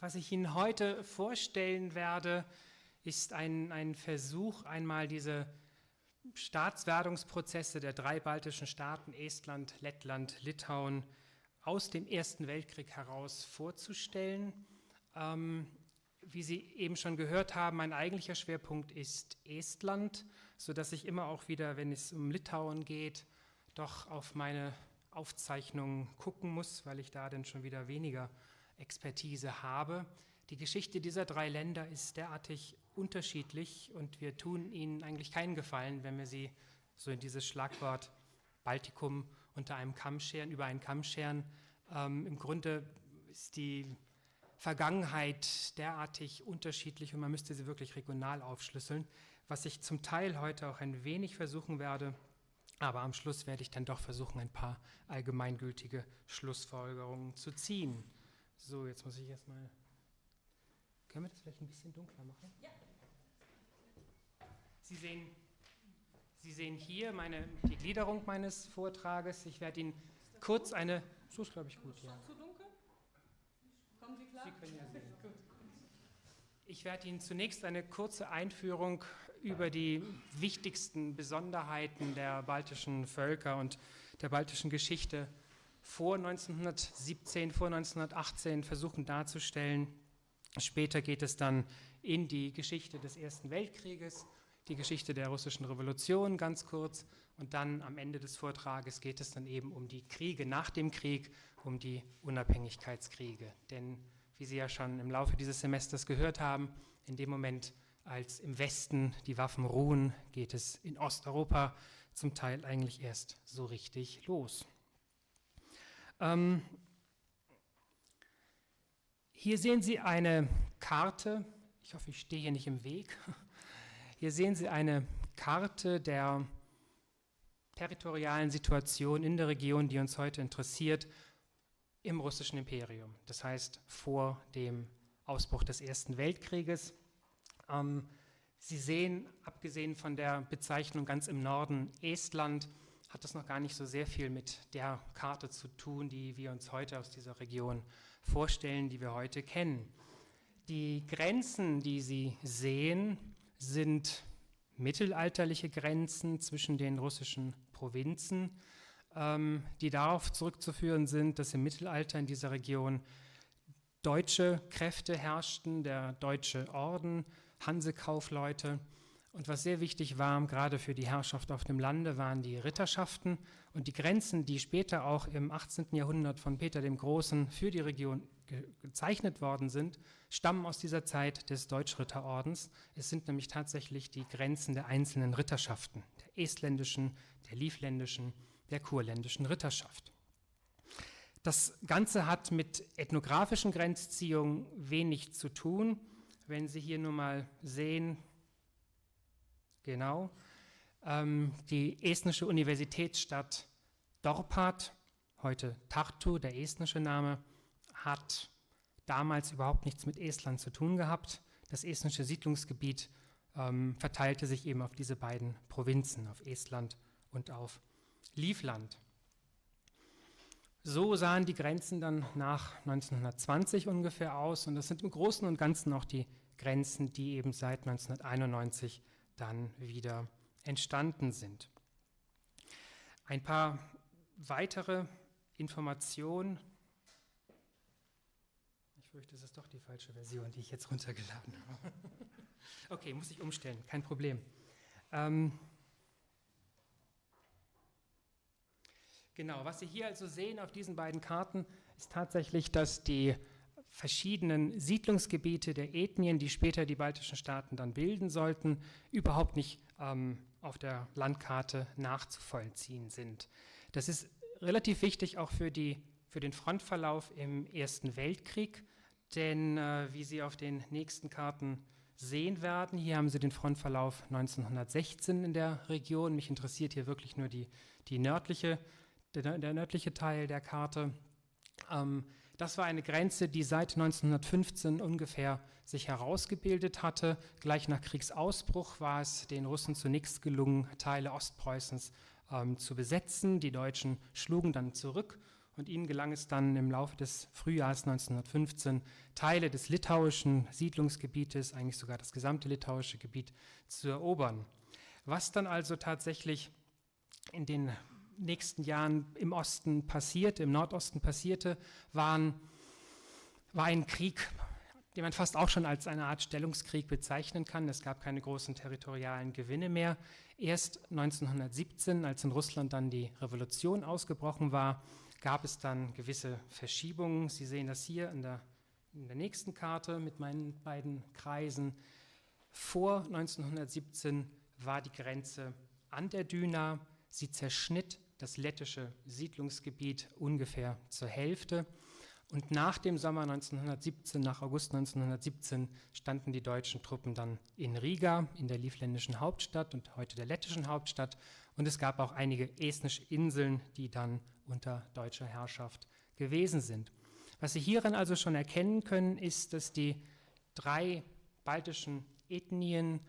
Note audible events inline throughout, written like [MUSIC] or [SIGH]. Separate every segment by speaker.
Speaker 1: was ich Ihnen heute vorstellen werde, ist ein, ein Versuch, einmal diese Staatswerdungsprozesse der drei baltischen Staaten, Estland, Lettland, Litauen, aus dem Ersten Weltkrieg heraus vorzustellen. Ähm, wie Sie eben schon gehört haben, mein eigentlicher Schwerpunkt ist Estland, sodass ich immer auch wieder, wenn es um Litauen geht, doch auf meine Aufzeichnungen gucken muss, weil ich da dann schon wieder weniger Expertise habe. Die Geschichte dieser drei Länder ist derartig unterschiedlich und wir tun ihnen eigentlich keinen Gefallen, wenn wir sie so in dieses Schlagwort Baltikum unter einem Kamm scheren, über einen Kamm scheren. Ähm, Im Grunde ist die Vergangenheit derartig unterschiedlich und man müsste sie wirklich regional aufschlüsseln, was ich zum Teil heute auch ein wenig versuchen werde, aber am Schluss werde ich dann doch versuchen, ein paar allgemeingültige Schlussfolgerungen zu ziehen. So, jetzt muss ich erstmal. Können wir das vielleicht ein bisschen dunkler machen? Ja. Sie sehen, Sie sehen hier meine, die Gliederung meines Vortrages. Ich werde Ihnen kurz eine. So ist, glaube ich, gut, ja. Zu dunkel? Kommen Sie klar? Sie können ja sehen. gut. Ich werde Ihnen zunächst eine kurze Einführung über die wichtigsten Besonderheiten der baltischen Völker und der baltischen Geschichte vor 1917, vor 1918 versuchen darzustellen. Später geht es dann in die Geschichte des Ersten Weltkrieges, die Geschichte der russischen Revolution ganz kurz und dann am Ende des Vortrages geht es dann eben um die Kriege nach dem Krieg, um die Unabhängigkeitskriege. Denn wie Sie ja schon im Laufe dieses Semesters gehört haben, in dem Moment, als im Westen die Waffen ruhen, geht es in Osteuropa zum Teil eigentlich erst so richtig los. Ähm, hier sehen Sie eine Karte, ich hoffe, ich stehe hier nicht im Weg. [LAUGHS] Hier sehen Sie eine Karte der territorialen Situation in der Region, die uns heute interessiert, im russischen Imperium. Das heißt vor dem Ausbruch des Ersten Weltkrieges. Ähm, Sie sehen, abgesehen von der Bezeichnung ganz im Norden Estland, hat das noch gar nicht so sehr viel mit der Karte zu tun, die wir uns heute aus dieser Region vorstellen, die wir heute kennen. Die Grenzen, die Sie sehen, sind mittelalterliche Grenzen zwischen den russischen Provinzen, ähm, die darauf zurückzuführen sind, dass im Mittelalter in dieser Region deutsche Kräfte herrschten, der deutsche Orden, Hansekaufleute, und was sehr wichtig war, gerade für die Herrschaft auf dem Lande, waren die Ritterschaften und die Grenzen, die später auch im 18. Jahrhundert von Peter dem Großen für die Region ge gezeichnet worden sind, stammen aus dieser Zeit des Deutschritterordens. Es sind nämlich tatsächlich die Grenzen der einzelnen Ritterschaften, der estländischen, der livländischen, der kurländischen Ritterschaft. Das Ganze hat mit ethnografischen Grenzziehungen wenig zu tun. Wenn Sie hier nur mal sehen, Genau. Ähm, die estnische Universitätsstadt Dorpat, heute Tartu, der estnische Name, hat damals überhaupt nichts mit Estland zu tun gehabt. Das estnische Siedlungsgebiet ähm, verteilte sich eben auf diese beiden Provinzen, auf Estland und auf Livland. So sahen die Grenzen dann nach 1920 ungefähr aus und das sind im Großen und Ganzen auch die Grenzen, die eben seit 1991 dann wieder entstanden sind. Ein paar weitere Informationen. Ich fürchte, es ist doch die falsche Version, die ich jetzt runtergeladen habe. [LAUGHS] okay, muss ich umstellen, kein Problem. Ähm, genau, was Sie hier also sehen auf diesen beiden Karten, ist tatsächlich, dass die verschiedenen Siedlungsgebiete der Ethnien, die später die baltischen Staaten dann bilden sollten, überhaupt nicht ähm, auf der Landkarte nachzuvollziehen sind. Das ist relativ wichtig auch für, die, für den Frontverlauf im Ersten Weltkrieg, denn äh, wie Sie auf den nächsten Karten sehen werden, hier haben Sie den Frontverlauf 1916 in der Region. Mich interessiert hier wirklich nur die, die nördliche, der, der nördliche Teil der Karte. Ähm, das war eine Grenze, die seit 1915 ungefähr sich herausgebildet hatte. Gleich nach Kriegsausbruch war es den Russen zunächst gelungen, Teile Ostpreußens ähm, zu besetzen. Die Deutschen schlugen dann zurück und ihnen gelang es dann im Laufe des Frühjahrs 1915, Teile des litauischen Siedlungsgebietes, eigentlich sogar das gesamte litauische Gebiet, zu erobern. Was dann also tatsächlich in den nächsten Jahren im Osten passierte, im Nordosten passierte, waren, war ein Krieg, den man fast auch schon als eine Art Stellungskrieg bezeichnen kann. Es gab keine großen territorialen Gewinne mehr. Erst 1917, als in Russland dann die Revolution ausgebrochen war, gab es dann gewisse Verschiebungen. Sie sehen das hier in der, in der nächsten Karte mit meinen beiden Kreisen. Vor 1917 war die Grenze an der Düna. Sie zerschnitt das lettische Siedlungsgebiet ungefähr zur Hälfte. Und nach dem Sommer 1917, nach August 1917, standen die deutschen Truppen dann in Riga, in der livländischen Hauptstadt und heute der lettischen Hauptstadt. Und es gab auch einige estnische Inseln, die dann unter deutscher Herrschaft gewesen sind. Was Sie hierin also schon erkennen können, ist, dass die drei baltischen Ethnien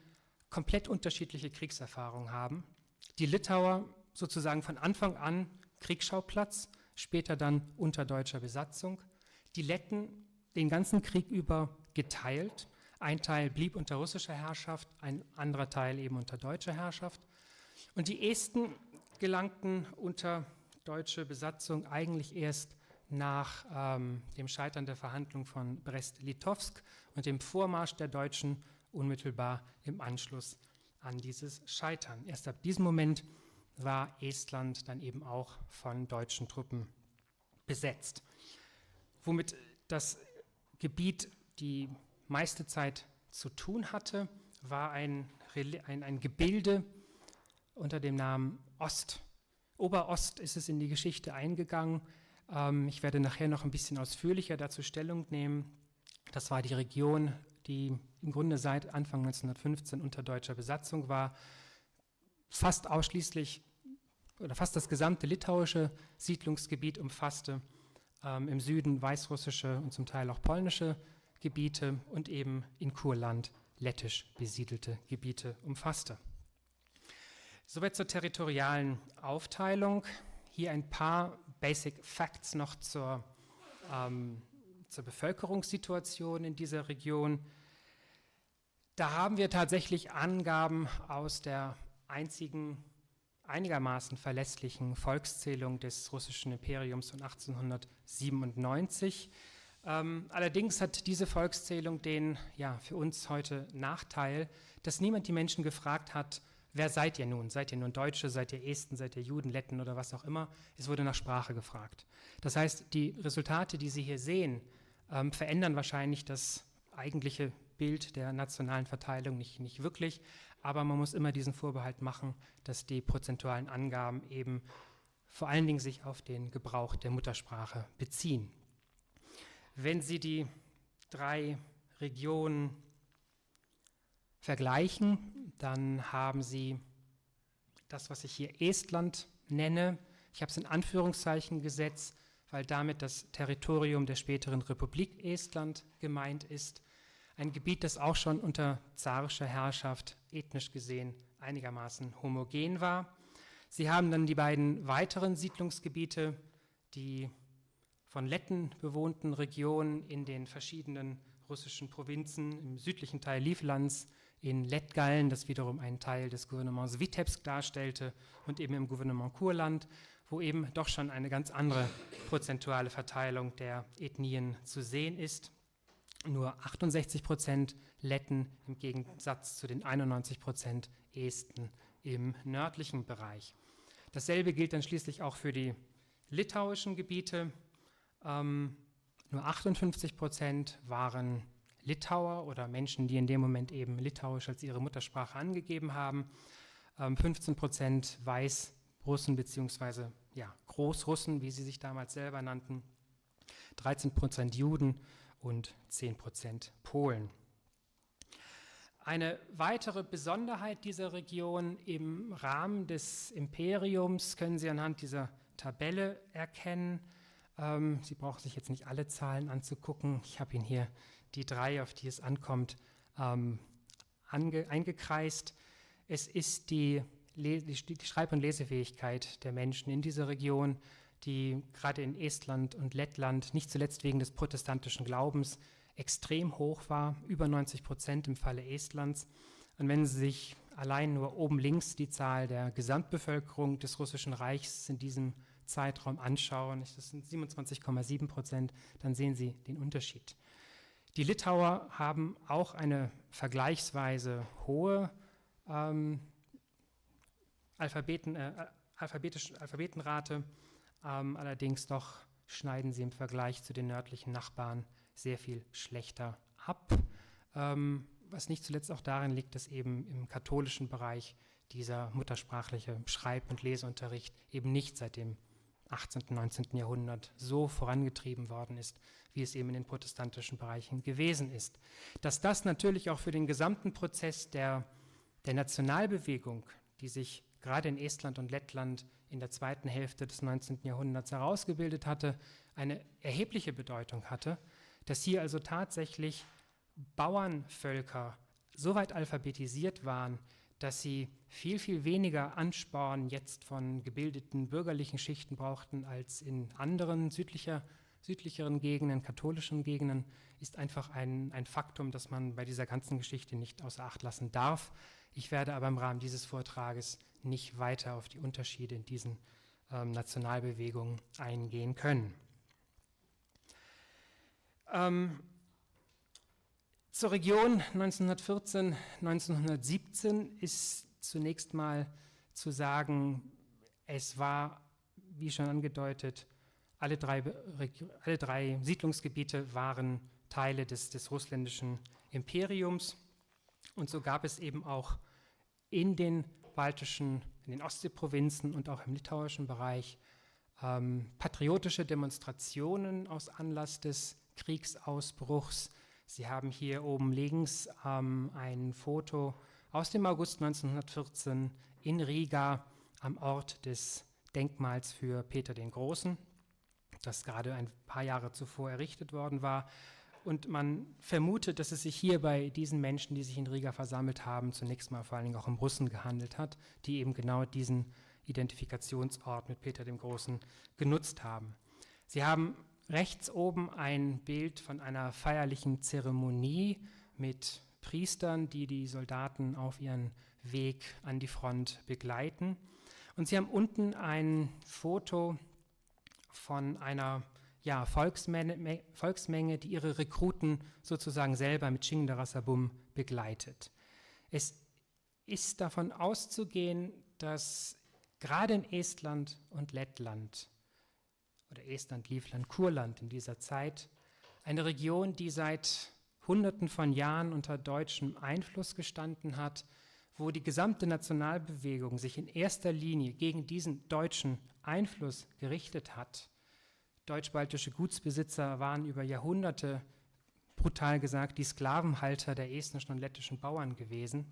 Speaker 1: komplett unterschiedliche Kriegserfahrungen haben. Die Litauer sozusagen von Anfang an Kriegsschauplatz, später dann unter deutscher Besatzung. Die Letten den ganzen Krieg über geteilt. Ein Teil blieb unter russischer Herrschaft, ein anderer Teil eben unter deutscher Herrschaft. Und die Esten gelangten unter deutsche Besatzung eigentlich erst nach ähm, dem Scheitern der Verhandlung von Brest-Litovsk und dem Vormarsch der Deutschen unmittelbar im Anschluss an dieses Scheitern. Erst ab diesem Moment war Estland dann eben auch von deutschen Truppen besetzt. Womit das Gebiet die meiste Zeit zu tun hatte, war ein, ein, ein Gebilde unter dem Namen Ost. Oberost ist es in die Geschichte eingegangen. Ähm, ich werde nachher noch ein bisschen ausführlicher dazu Stellung nehmen. Das war die Region, die im Grunde seit Anfang 1915 unter deutscher Besatzung war, fast ausschließlich oder fast das gesamte litauische Siedlungsgebiet umfasste, ähm, im Süden weißrussische und zum Teil auch polnische Gebiete und eben in Kurland lettisch besiedelte Gebiete umfasste. Soweit zur territorialen Aufteilung. Hier ein paar Basic Facts noch zur, ähm, zur Bevölkerungssituation in dieser Region. Da haben wir tatsächlich Angaben aus der einzigen einigermaßen verlässlichen Volkszählung des russischen Imperiums von 1897. Ähm, allerdings hat diese Volkszählung den ja, für uns heute Nachteil, dass niemand die Menschen gefragt hat, wer seid ihr nun? Seid ihr nun Deutsche, seid ihr Esten, seid ihr Juden, Letten oder was auch immer? Es wurde nach Sprache gefragt. Das heißt, die Resultate, die Sie hier sehen, ähm, verändern wahrscheinlich das eigentliche Bild der nationalen Verteilung nicht, nicht wirklich, aber man muss immer diesen Vorbehalt machen, dass die prozentualen Angaben eben vor allen Dingen sich auf den Gebrauch der Muttersprache beziehen. Wenn Sie die drei Regionen vergleichen, dann haben Sie das, was ich hier Estland nenne. Ich habe es in Anführungszeichen gesetzt, weil damit das Territorium der späteren Republik Estland gemeint ist. Ein Gebiet, das auch schon unter zarischer Herrschaft ethnisch gesehen einigermaßen homogen war. Sie haben dann die beiden weiteren Siedlungsgebiete, die von Letten bewohnten Regionen in den verschiedenen russischen Provinzen im südlichen Teil Livlands, in Lettgallen, das wiederum einen Teil des Gouvernements Vitebsk darstellte, und eben im Gouvernement Kurland, wo eben doch schon eine ganz andere prozentuale Verteilung der Ethnien zu sehen ist nur 68 Prozent Letten im Gegensatz zu den 91 Prozent Esten im nördlichen Bereich. Dasselbe gilt dann schließlich auch für die litauischen Gebiete. Ähm, nur 58 Prozent waren Litauer oder Menschen, die in dem Moment eben Litauisch als ihre Muttersprache angegeben haben. Ähm, 15 Prozent Weißrussen bzw. Ja, Großrussen, wie sie sich damals selber nannten. 13 Prozent Juden und 10% Polen. Eine weitere Besonderheit dieser Region im Rahmen des Imperiums können Sie anhand dieser Tabelle erkennen. Ähm, Sie brauchen sich jetzt nicht alle Zahlen anzugucken. Ich habe Ihnen hier die drei, auf die es ankommt, ähm, eingekreist. Es ist die, die Schreib- und Lesefähigkeit der Menschen in dieser Region, die gerade in Estland und Lettland, nicht zuletzt wegen des protestantischen Glaubens, extrem hoch war, über 90 Prozent im Falle Estlands. Und wenn Sie sich allein nur oben links die Zahl der Gesamtbevölkerung des Russischen Reichs in diesem Zeitraum anschauen, das sind 27,7 Prozent, dann sehen Sie den Unterschied. Die Litauer haben auch eine vergleichsweise hohe ähm, Alphabeten, äh, Alphabetenrate, ähm, allerdings doch schneiden sie im Vergleich zu den nördlichen Nachbarn sehr viel schlechter ab, ähm, was nicht zuletzt auch darin liegt, dass eben im katholischen Bereich dieser muttersprachliche Schreib- und Leseunterricht eben nicht seit dem 18. und 19. Jahrhundert so vorangetrieben worden ist, wie es eben in den protestantischen Bereichen gewesen ist. Dass das natürlich auch für den gesamten Prozess der, der Nationalbewegung, die sich gerade in Estland und Lettland in der zweiten Hälfte des 19. Jahrhunderts herausgebildet hatte, eine erhebliche Bedeutung hatte, dass hier also tatsächlich Bauernvölker so weit alphabetisiert waren, dass sie viel, viel weniger Ansporn jetzt von gebildeten bürgerlichen Schichten brauchten als in anderen südlicher, südlicheren Gegenden, katholischen Gegenden, ist einfach ein, ein Faktum, das man bei dieser ganzen Geschichte nicht außer Acht lassen darf. Ich werde aber im Rahmen dieses Vortrages nicht weiter auf die Unterschiede in diesen ähm, Nationalbewegungen eingehen können. Ähm, zur Region 1914, 1917 ist zunächst mal zu sagen, es war, wie schon angedeutet, alle drei, alle drei Siedlungsgebiete waren Teile des, des russländischen Imperiums. Und so gab es eben auch in den baltischen, in den Ostseeprovinzen und auch im litauischen Bereich ähm, patriotische Demonstrationen aus Anlass des Kriegsausbruchs. Sie haben hier oben links ähm, ein Foto aus dem August 1914 in Riga am Ort des Denkmals für Peter den Großen, das gerade ein paar Jahre zuvor errichtet worden war. Und man vermutet, dass es sich hier bei diesen Menschen, die sich in Riga versammelt haben, zunächst mal vor allen Dingen auch um Russen gehandelt hat, die eben genau diesen Identifikationsort mit Peter dem Großen genutzt haben. Sie haben rechts oben ein Bild von einer feierlichen Zeremonie mit Priestern, die die Soldaten auf ihren Weg an die Front begleiten. Und Sie haben unten ein Foto von einer ja, Volksmenge, Volksmenge, die ihre Rekruten sozusagen selber mit Chingdarasabum begleitet. Es ist davon auszugehen, dass gerade in Estland und Lettland oder Estland, Livland, Kurland in dieser Zeit eine Region, die seit Hunderten von Jahren unter deutschem Einfluss gestanden hat, wo die gesamte Nationalbewegung sich in erster Linie gegen diesen deutschen Einfluss gerichtet hat Deutsch-baltische Gutsbesitzer waren über Jahrhunderte, brutal gesagt, die Sklavenhalter der estnischen und lettischen Bauern gewesen,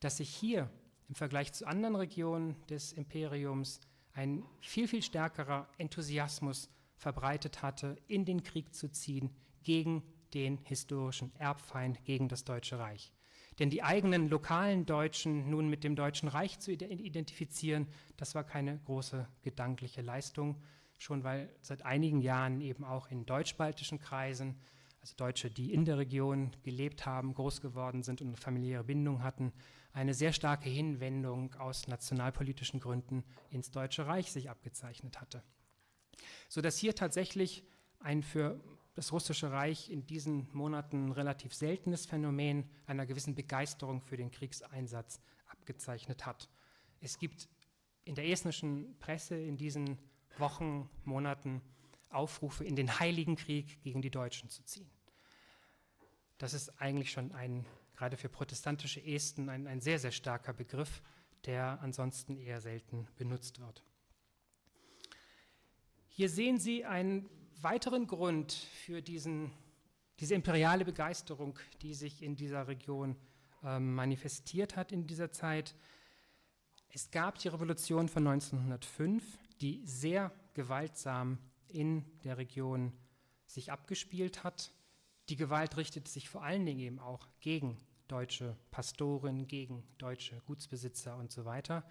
Speaker 1: dass sich hier im Vergleich zu anderen Regionen des Imperiums ein viel, viel stärkerer Enthusiasmus verbreitet hatte, in den Krieg zu ziehen gegen den historischen Erbfeind, gegen das Deutsche Reich. Denn die eigenen lokalen Deutschen nun mit dem Deutschen Reich zu identifizieren, das war keine große gedankliche Leistung, schon weil seit einigen Jahren eben auch in deutsch-baltischen Kreisen, also Deutsche, die in der Region gelebt haben, groß geworden sind und eine familiäre Bindung hatten, eine sehr starke Hinwendung aus nationalpolitischen Gründen ins Deutsche Reich sich abgezeichnet hatte. Sodass hier tatsächlich ein für das Russische Reich in diesen Monaten relativ seltenes Phänomen einer gewissen Begeisterung für den Kriegseinsatz abgezeichnet hat. Es gibt in der estnischen Presse in diesen Wochen, Monaten Aufrufe, in den Heiligen Krieg gegen die Deutschen zu ziehen. Das ist eigentlich schon ein, gerade für protestantische Esten, ein, ein sehr, sehr starker Begriff, der ansonsten eher selten benutzt wird. Hier sehen Sie einen weiteren Grund für diesen, diese imperiale Begeisterung, die sich in dieser Region äh, manifestiert hat in dieser Zeit. Es gab die Revolution von 1905, die sehr gewaltsam in der Region sich abgespielt hat. Die Gewalt richtet sich vor allen Dingen eben auch gegen deutsche Pastoren, gegen deutsche Gutsbesitzer und so weiter.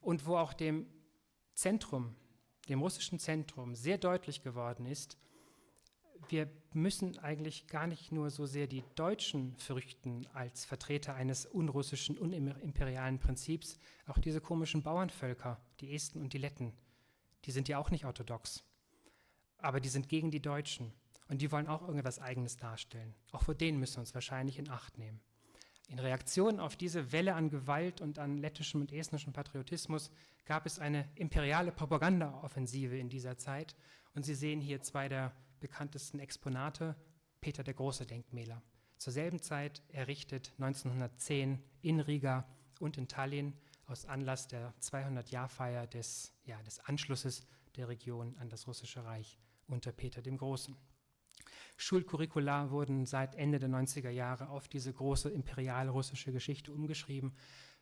Speaker 1: Und wo auch dem Zentrum dem russischen Zentrum sehr deutlich geworden ist, wir müssen eigentlich gar nicht nur so sehr die Deutschen fürchten als Vertreter eines unrussischen, unimperialen Prinzips, auch diese komischen Bauernvölker, die Esten und die Letten, die sind ja auch nicht orthodox, aber die sind gegen die Deutschen und die wollen auch irgendwas Eigenes darstellen. Auch vor denen müssen wir uns wahrscheinlich in Acht nehmen. In Reaktion auf diese Welle an Gewalt und an lettischem und estnischem Patriotismus gab es eine imperiale Propagandaoffensive in dieser Zeit. Und Sie sehen hier zwei der bekanntesten Exponate, Peter der Große Denkmäler. Zur selben Zeit errichtet 1910 in Riga und in Tallinn aus Anlass der 200-Jahr-Feier des, ja, des Anschlusses der Region an das Russische Reich unter Peter dem Großen. Schulcurricula wurden seit Ende der 90er Jahre auf diese große imperial-russische Geschichte umgeschrieben,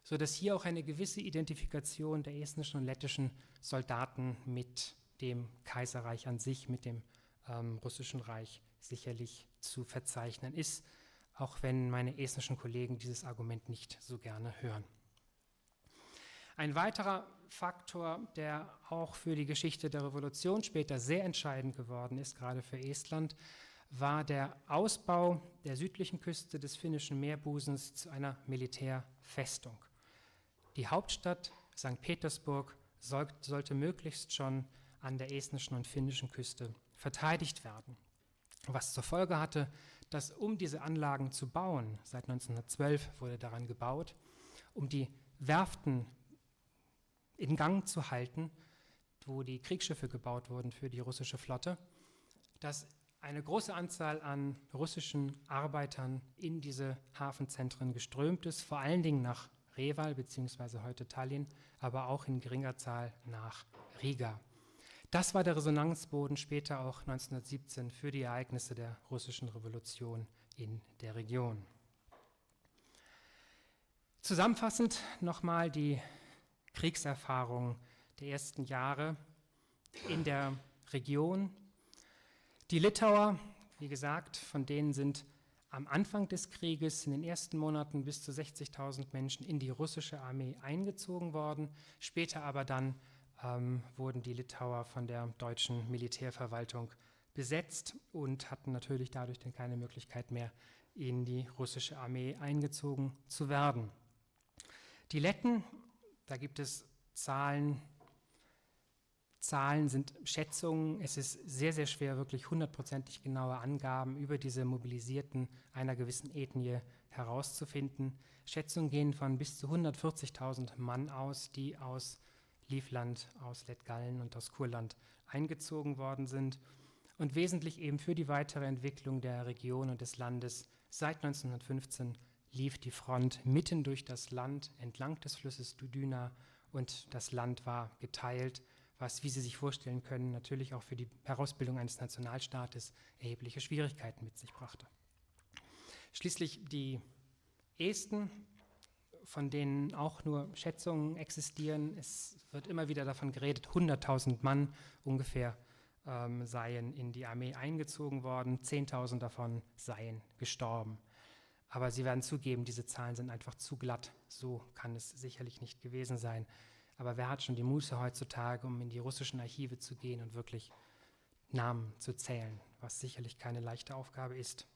Speaker 1: sodass hier auch eine gewisse Identifikation der estnischen und lettischen Soldaten mit dem Kaiserreich an sich, mit dem ähm, russischen Reich sicherlich zu verzeichnen ist, auch wenn meine estnischen Kollegen dieses Argument nicht so gerne hören. Ein weiterer Faktor, der auch für die Geschichte der Revolution später sehr entscheidend geworden ist, gerade für Estland, war der Ausbau der südlichen Küste des finnischen Meerbusens zu einer Militärfestung. Die Hauptstadt St. Petersburg sollte möglichst schon an der estnischen und finnischen Küste verteidigt werden. Was zur Folge hatte, dass um diese Anlagen zu bauen, seit 1912 wurde daran gebaut, um die Werften in Gang zu halten, wo die Kriegsschiffe gebaut wurden für die russische Flotte, dass eine große Anzahl an russischen Arbeitern in diese Hafenzentren geströmt ist, vor allen Dingen nach Reval bzw. heute Tallinn, aber auch in geringer Zahl nach Riga. Das war der Resonanzboden später auch 1917 für die Ereignisse der russischen Revolution in der Region. Zusammenfassend nochmal die Kriegserfahrung der ersten Jahre in der Region. Die Litauer, wie gesagt, von denen sind am Anfang des Krieges in den ersten Monaten bis zu 60.000 Menschen in die russische Armee eingezogen worden. Später aber dann ähm, wurden die Litauer von der deutschen Militärverwaltung besetzt und hatten natürlich dadurch dann keine Möglichkeit mehr, in die russische Armee eingezogen zu werden. Die Letten da gibt es Zahlen. Zahlen sind Schätzungen. Es ist sehr, sehr schwer, wirklich hundertprozentig genaue Angaben über diese Mobilisierten einer gewissen Ethnie herauszufinden. Schätzungen gehen von bis zu 140.000 Mann aus, die aus Livland, aus Lettgallen und aus Kurland eingezogen worden sind und wesentlich eben für die weitere Entwicklung der Region und des Landes seit 1915 lief die Front mitten durch das Land entlang des Flusses Dudyna und das Land war geteilt, was, wie Sie sich vorstellen können, natürlich auch für die Herausbildung eines Nationalstaates erhebliche Schwierigkeiten mit sich brachte. Schließlich die Esten, von denen auch nur Schätzungen existieren. Es wird immer wieder davon geredet, 100.000 Mann ungefähr ähm, seien in die Armee eingezogen worden, 10.000 davon seien gestorben. Aber Sie werden zugeben, diese Zahlen sind einfach zu glatt. So kann es sicherlich nicht gewesen sein. Aber wer hat schon die Muße heutzutage, um in die russischen Archive zu gehen und wirklich Namen zu zählen, was sicherlich keine leichte Aufgabe ist.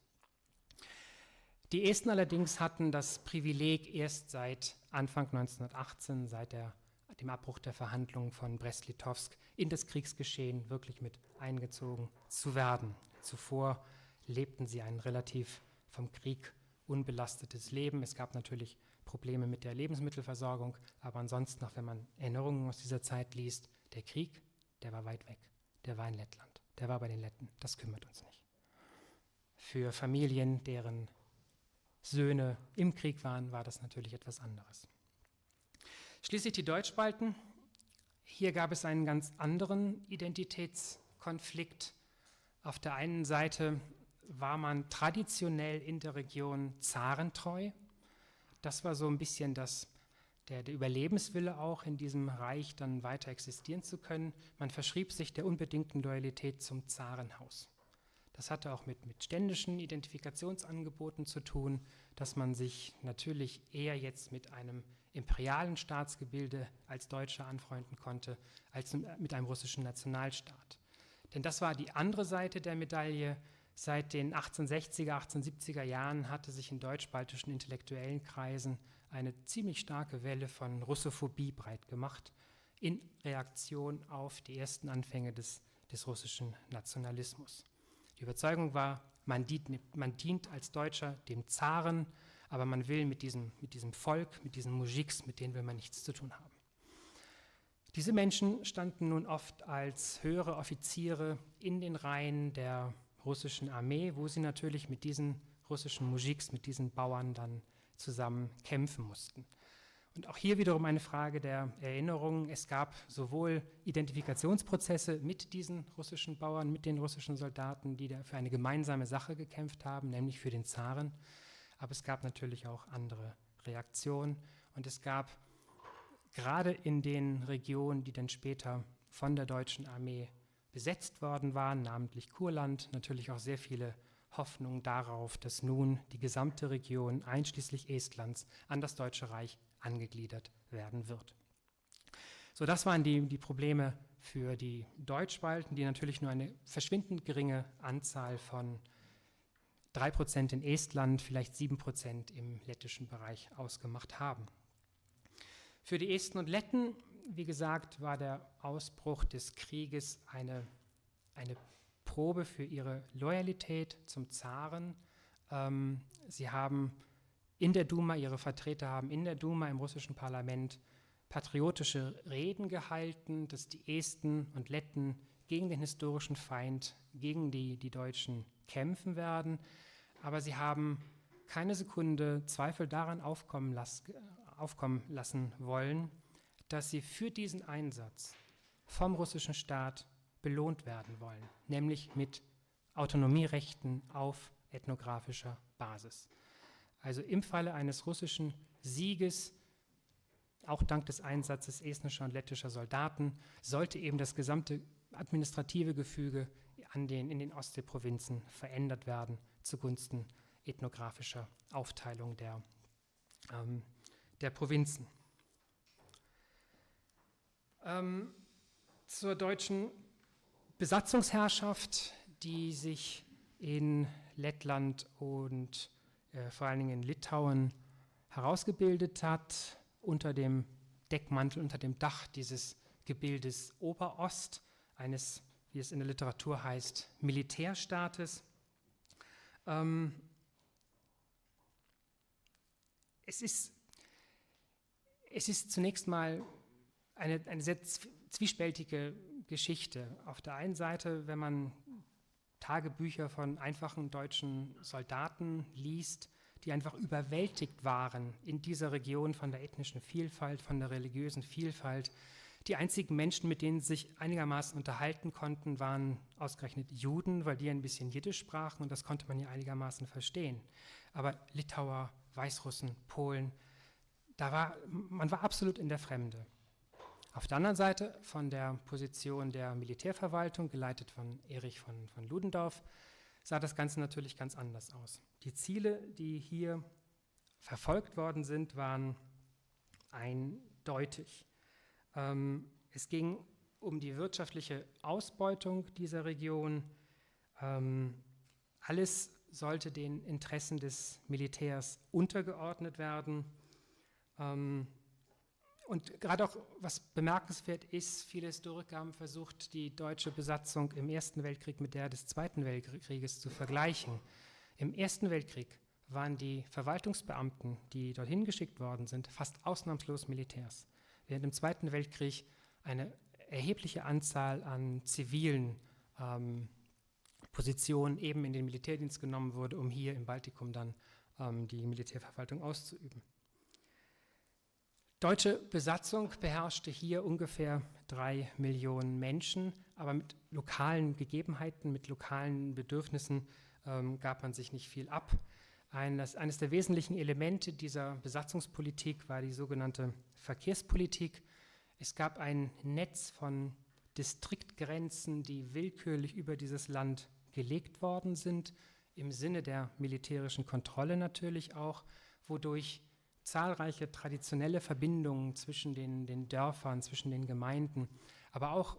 Speaker 1: Die Esten allerdings hatten das Privileg, erst seit Anfang 1918, seit der, dem Abbruch der Verhandlungen von Brest-Litovsk, in das Kriegsgeschehen wirklich mit eingezogen zu werden. Zuvor lebten sie einen relativ vom Krieg unbelastetes Leben. Es gab natürlich Probleme mit der Lebensmittelversorgung, aber ansonsten, auch wenn man Erinnerungen aus dieser Zeit liest, der Krieg, der war weit weg. Der war in Lettland, der war bei den Letten. Das kümmert uns nicht. Für Familien, deren Söhne im Krieg waren, war das natürlich etwas anderes. Schließlich die Deutschspalten. Hier gab es einen ganz anderen Identitätskonflikt. Auf der einen Seite war man traditionell in der Region zarentreu. Das war so ein bisschen das, der, der, Überlebenswille auch in diesem Reich dann weiter existieren zu können. Man verschrieb sich der unbedingten Loyalität zum Zarenhaus. Das hatte auch mit, mit ständischen Identifikationsangeboten zu tun, dass man sich natürlich eher jetzt mit einem imperialen Staatsgebilde als Deutscher anfreunden konnte, als mit einem russischen Nationalstaat. Denn das war die andere Seite der Medaille. Seit den 1860er, 1870er Jahren hatte sich in deutsch-baltischen intellektuellen Kreisen eine ziemlich starke Welle von Russophobie breit gemacht, in Reaktion auf die ersten Anfänge des, des russischen Nationalismus. Die Überzeugung war, man dient, man dient, als Deutscher dem Zaren, aber man will mit diesem, mit diesem Volk, mit diesen Mujiks, mit denen will man nichts zu tun haben. Diese Menschen standen nun oft als höhere Offiziere in den Reihen der russischen Armee, wo sie natürlich mit diesen russischen Mujiks, mit diesen Bauern dann zusammen kämpfen mussten. Und auch hier wiederum eine Frage der Erinnerung. Es gab sowohl Identifikationsprozesse mit diesen russischen Bauern, mit den russischen Soldaten, die für eine gemeinsame Sache gekämpft haben, nämlich für den Zaren. Aber es gab natürlich auch andere Reaktionen. Und es gab gerade in den Regionen, die dann später von der deutschen Armee besetzt worden waren, namentlich Kurland, natürlich auch sehr viele Hoffnungen darauf, dass nun die gesamte Region, einschließlich Estlands, an das Deutsche Reich angegliedert werden wird. So, das waren die, die Probleme für die Deutschbalten, die natürlich nur eine verschwindend geringe Anzahl von 3% in Estland, vielleicht 7% im lettischen Bereich ausgemacht haben. Für die Esten und Letten, wie gesagt, war der Ausbruch des Krieges eine, eine Probe für ihre Loyalität zum Zaren. Ähm, sie haben in der Duma, ihre Vertreter haben in der Duma im russischen Parlament patriotische Reden gehalten, dass die Esten und Letten gegen den historischen Feind, gegen die, die Deutschen kämpfen werden. Aber sie haben keine Sekunde Zweifel daran aufkommen, las aufkommen lassen wollen, dass sie für diesen Einsatz vom russischen Staat belohnt werden wollen, nämlich mit Autonomierechten auf ethnografischer Basis. Also im Falle eines russischen Sieges, auch dank des Einsatzes estnischer und lettischer Soldaten, sollte eben das gesamte administrative Gefüge an den, in den Ostseeprovinzen verändert werden zugunsten ethnografischer Aufteilung der, ähm, der Provinzen. Ähm, zur deutschen Besatzungsherrschaft, die sich in Lettland und äh, vor allen Dingen in Litauen herausgebildet hat, unter dem Deckmantel, unter dem Dach dieses Gebildes Oberost, eines, wie es in der Literatur heißt, Militärstaates. Ähm, es, ist, es ist zunächst mal eine, eine sehr zwiespältige Geschichte. Auf der einen Seite, wenn man Tagebücher von einfachen deutschen Soldaten liest, die einfach überwältigt waren in dieser Region von der ethnischen Vielfalt, von der religiösen Vielfalt. Die einzigen Menschen, mit denen sie sich einigermaßen unterhalten konnten, waren ausgerechnet Juden, weil die ein bisschen Jiddisch sprachen und das konnte man ja einigermaßen verstehen. Aber Litauer, Weißrussen, Polen, da war, man war absolut in der Fremde. Auf der anderen Seite von der Position der Militärverwaltung, geleitet von Erich von, von Ludendorff, sah das Ganze natürlich ganz anders aus. Die Ziele, die hier verfolgt worden sind, waren eindeutig. Ähm, es ging um die wirtschaftliche Ausbeutung dieser Region. Ähm, alles sollte den Interessen des Militärs untergeordnet werden. Ähm, und gerade auch, was bemerkenswert ist, viele Historiker haben versucht, die deutsche Besatzung im Ersten Weltkrieg mit der des Zweiten Weltkrieges zu vergleichen. Im Ersten Weltkrieg waren die Verwaltungsbeamten, die dorthin geschickt worden sind, fast ausnahmslos Militärs, während im Zweiten Weltkrieg eine erhebliche Anzahl an zivilen ähm, Positionen eben in den Militärdienst genommen wurde, um hier im Baltikum dann ähm, die Militärverwaltung auszuüben. Deutsche Besatzung beherrschte hier ungefähr drei Millionen Menschen, aber mit lokalen Gegebenheiten, mit lokalen Bedürfnissen ähm, gab man sich nicht viel ab. Eines, eines der wesentlichen Elemente dieser Besatzungspolitik war die sogenannte Verkehrspolitik. Es gab ein Netz von Distriktgrenzen, die willkürlich über dieses Land gelegt worden sind, im Sinne der militärischen Kontrolle natürlich auch, wodurch zahlreiche traditionelle Verbindungen zwischen den, den Dörfern, zwischen den Gemeinden, aber auch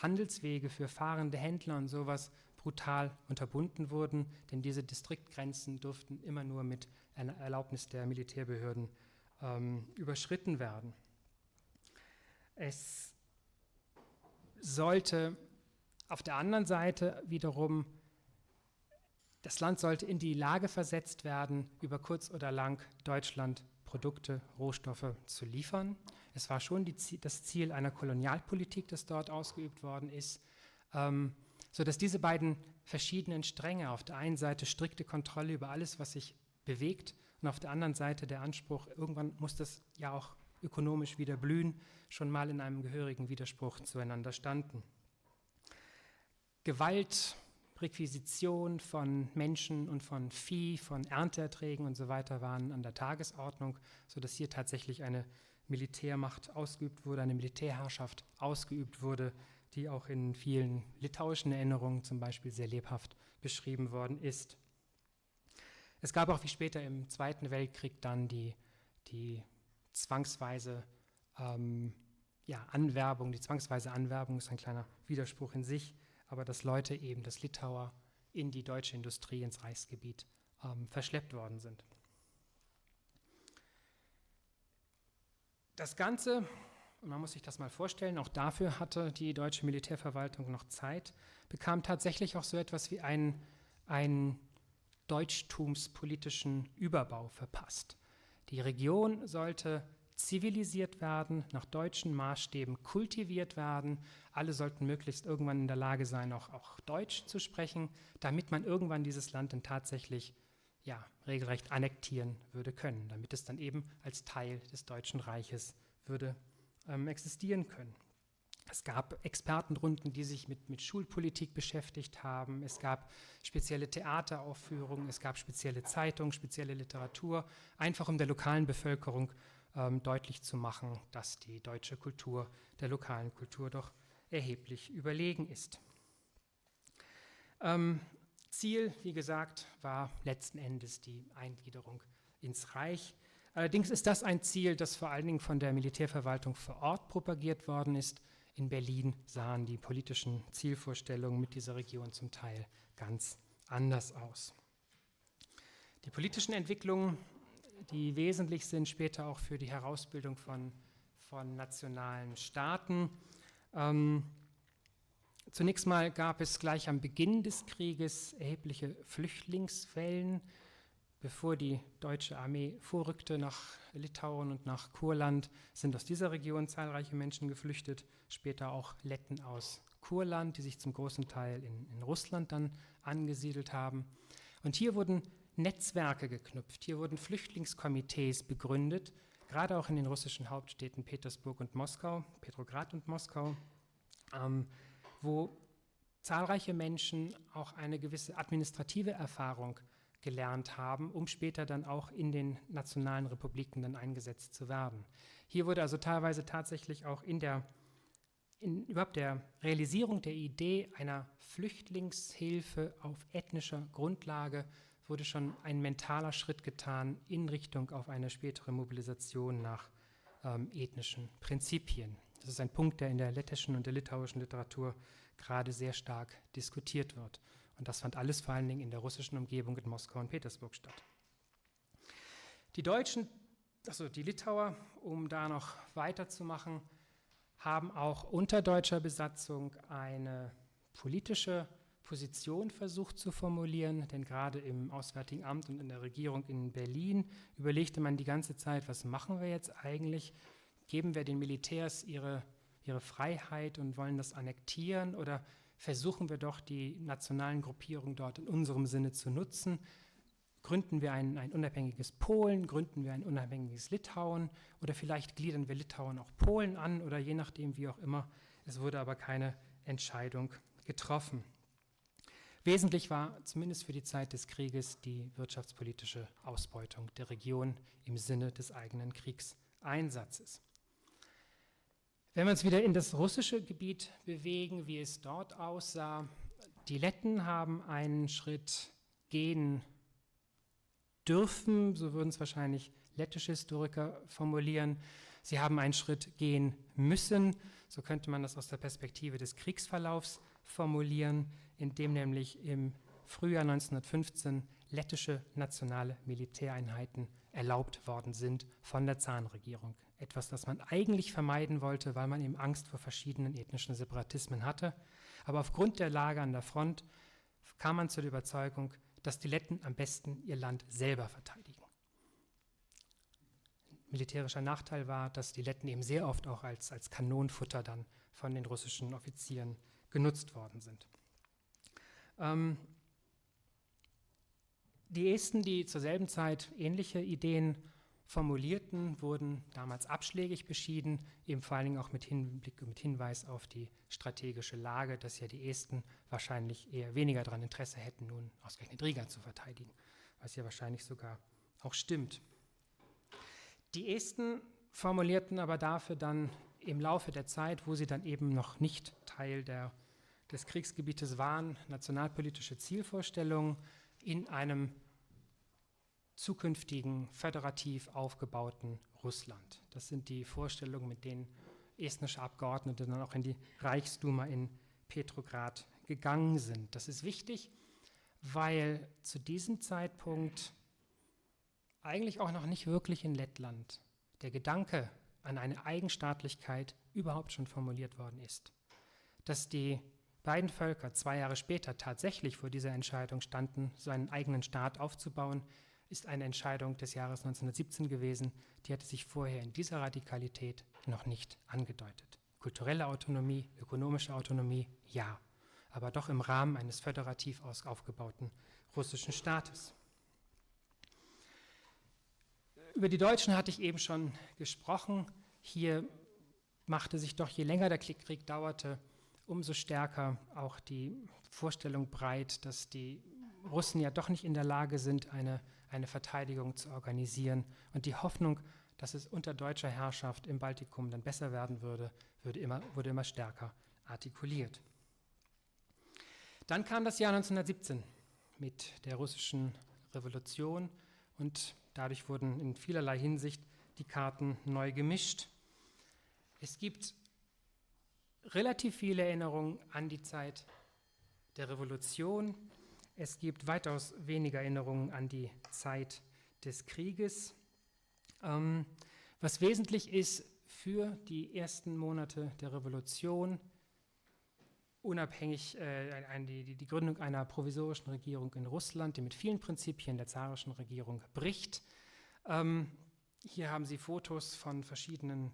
Speaker 1: Handelswege für fahrende Händler und sowas brutal unterbunden wurden, denn diese Distriktgrenzen durften immer nur mit einer Erlaubnis der Militärbehörden ähm, überschritten werden. Es sollte auf der anderen Seite wiederum, das Land sollte in die Lage versetzt werden, über kurz oder lang Deutschland Produkte, Rohstoffe zu liefern. Es war schon die, das Ziel einer Kolonialpolitik, das dort ausgeübt worden ist, ähm, sodass diese beiden verschiedenen Stränge, auf der einen Seite strikte Kontrolle über alles, was sich bewegt, und auf der anderen Seite der Anspruch, irgendwann muss das ja auch ökonomisch wieder blühen, schon mal in einem gehörigen Widerspruch zueinander standen. Gewalt, Requisition von Menschen und von Vieh, von Ernteerträgen und so weiter waren an der Tagesordnung, sodass hier tatsächlich eine Militärmacht ausgeübt wurde, eine Militärherrschaft ausgeübt wurde, die auch in vielen litauischen Erinnerungen zum Beispiel sehr lebhaft beschrieben worden ist. Es gab auch wie später im Zweiten Weltkrieg dann die, die zwangsweise ähm, ja, Anwerbung, die zwangsweise Anwerbung ist ein kleiner Widerspruch in sich, aber dass Leute eben, dass Litauer in die deutsche Industrie, ins Reichsgebiet ähm, verschleppt worden sind. Das Ganze, und man muss sich das mal vorstellen, auch dafür hatte die deutsche Militärverwaltung noch Zeit, bekam tatsächlich auch so etwas wie einen, einen deutschtumspolitischen Überbau verpasst. Die Region sollte zivilisiert werden, nach deutschen Maßstäben kultiviert werden. Alle sollten möglichst irgendwann in der Lage sein, auch, auch Deutsch zu sprechen, damit man irgendwann dieses Land dann tatsächlich ja, regelrecht annektieren würde können, damit es dann eben als Teil des Deutschen Reiches würde ähm, existieren können. Es gab Expertenrunden, die sich mit, mit Schulpolitik beschäftigt haben. Es gab spezielle Theateraufführungen, es gab spezielle Zeitungen, spezielle Literatur, einfach um der lokalen Bevölkerung ähm, deutlich zu machen, dass die deutsche Kultur der lokalen Kultur doch erheblich überlegen ist. Ähm, Ziel, wie gesagt, war letzten Endes die Eingliederung ins Reich. Allerdings ist das ein Ziel, das vor allen Dingen von der Militärverwaltung vor Ort propagiert worden ist. In Berlin sahen die politischen Zielvorstellungen mit dieser Region zum Teil ganz anders aus. Die politischen Entwicklungen die wesentlich sind später auch für die Herausbildung von, von nationalen Staaten. Ähm, zunächst mal gab es gleich am Beginn des Krieges erhebliche Flüchtlingswellen. Bevor die deutsche Armee vorrückte nach Litauen und nach Kurland, sind aus dieser Region zahlreiche Menschen geflüchtet, später auch Letten aus Kurland, die sich zum großen Teil in, in Russland dann angesiedelt haben. Und hier wurden Netzwerke geknüpft. Hier wurden Flüchtlingskomitees begründet, gerade auch in den russischen Hauptstädten Petersburg und Moskau, Petrograd und Moskau, ähm, wo zahlreiche Menschen auch eine gewisse administrative Erfahrung gelernt haben, um später dann auch in den nationalen Republiken dann eingesetzt zu werden. Hier wurde also teilweise tatsächlich auch in der in überhaupt der Realisierung der Idee einer Flüchtlingshilfe auf ethnischer Grundlage wurde schon ein mentaler Schritt getan in Richtung auf eine spätere Mobilisation nach ähm, ethnischen Prinzipien. Das ist ein Punkt, der in der lettischen und der litauischen Literatur gerade sehr stark diskutiert wird. Und das fand alles vor allen Dingen in der russischen Umgebung in Moskau und Petersburg statt. Die Deutschen, also die Litauer, um da noch weiterzumachen, haben auch unter deutscher Besatzung eine politische Position versucht zu formulieren, denn gerade im Auswärtigen Amt und in der Regierung in Berlin überlegte man die ganze Zeit, was machen wir jetzt eigentlich? Geben wir den Militärs ihre, ihre Freiheit und wollen das annektieren oder versuchen wir doch die nationalen Gruppierungen dort in unserem Sinne zu nutzen? Gründen wir ein, ein unabhängiges Polen, gründen wir ein unabhängiges Litauen oder vielleicht gliedern wir Litauen auch Polen an oder je nachdem, wie auch immer. Es wurde aber keine Entscheidung getroffen. Wesentlich war zumindest für die Zeit des Krieges die wirtschaftspolitische Ausbeutung der Region im Sinne des eigenen Kriegseinsatzes. Wenn wir uns wieder in das russische Gebiet bewegen, wie es dort aussah, die Letten haben einen Schritt gehen dürfen, so würden es wahrscheinlich lettische Historiker formulieren. Sie haben einen Schritt gehen müssen, so könnte man das aus der Perspektive des Kriegsverlaufs formulieren, in dem nämlich im Frühjahr 1915 lettische nationale Militäreinheiten erlaubt worden sind von der Zahnregierung. Etwas, das man eigentlich vermeiden wollte, weil man eben Angst vor verschiedenen ethnischen Separatismen hatte. Aber aufgrund der Lage an der Front kam man zu der Überzeugung, dass die Letten am besten ihr Land selber verteidigen. Militärischer Nachteil war, dass die Letten eben sehr oft auch als, als Kanonenfutter dann von den russischen Offizieren genutzt worden sind. Ähm, die Esten, die zur selben Zeit ähnliche Ideen formulierten, wurden damals abschlägig beschieden, eben vor allen Dingen auch mit Hinblick mit Hinweis auf die strategische Lage, dass ja die Esten wahrscheinlich eher weniger daran Interesse hätten, nun ausgerechnet Riga zu verteidigen, was ja wahrscheinlich sogar auch stimmt. Die Esten formulierten aber dafür dann im Laufe der Zeit, wo sie dann eben noch nicht Teil der, des Kriegsgebietes waren, nationalpolitische Zielvorstellungen in einem zukünftigen föderativ aufgebauten Russland. Das sind die Vorstellungen, mit denen estnische Abgeordnete dann auch in die Reichsduma in Petrograd gegangen sind. Das ist wichtig, weil zu diesem Zeitpunkt eigentlich auch noch nicht wirklich in Lettland der Gedanke an eine Eigenstaatlichkeit überhaupt schon formuliert worden ist. Dass die beiden Völker zwei Jahre später tatsächlich vor dieser Entscheidung standen, so einen eigenen Staat aufzubauen, ist eine Entscheidung des Jahres 1917 gewesen, die hatte sich vorher in dieser Radikalität noch nicht angedeutet. Kulturelle Autonomie, ökonomische Autonomie, ja, aber doch im Rahmen eines föderativ aufgebauten russischen Staates. Über die Deutschen hatte ich eben schon gesprochen. Hier machte sich doch, je länger der Krieg dauerte, umso stärker auch die Vorstellung breit, dass die Russen ja doch nicht in der Lage sind, eine eine Verteidigung zu organisieren. Und die Hoffnung, dass es unter deutscher Herrschaft im Baltikum dann besser werden würde, würde immer, wurde immer stärker artikuliert. Dann kam das Jahr 1917 mit der russischen Revolution und dadurch wurden in vielerlei Hinsicht die Karten neu gemischt. Es gibt relativ viele Erinnerungen an die Zeit der Revolution, es gibt weitaus weniger Erinnerungen an die Zeit des Krieges. Ähm, was wesentlich ist für die ersten Monate der Revolution, unabhängig äh, die, die, Gründung einer provisorischen Regierung in Russland, die mit vielen Prinzipien der zarischen Regierung bricht. Ähm, hier haben Sie Fotos von verschiedenen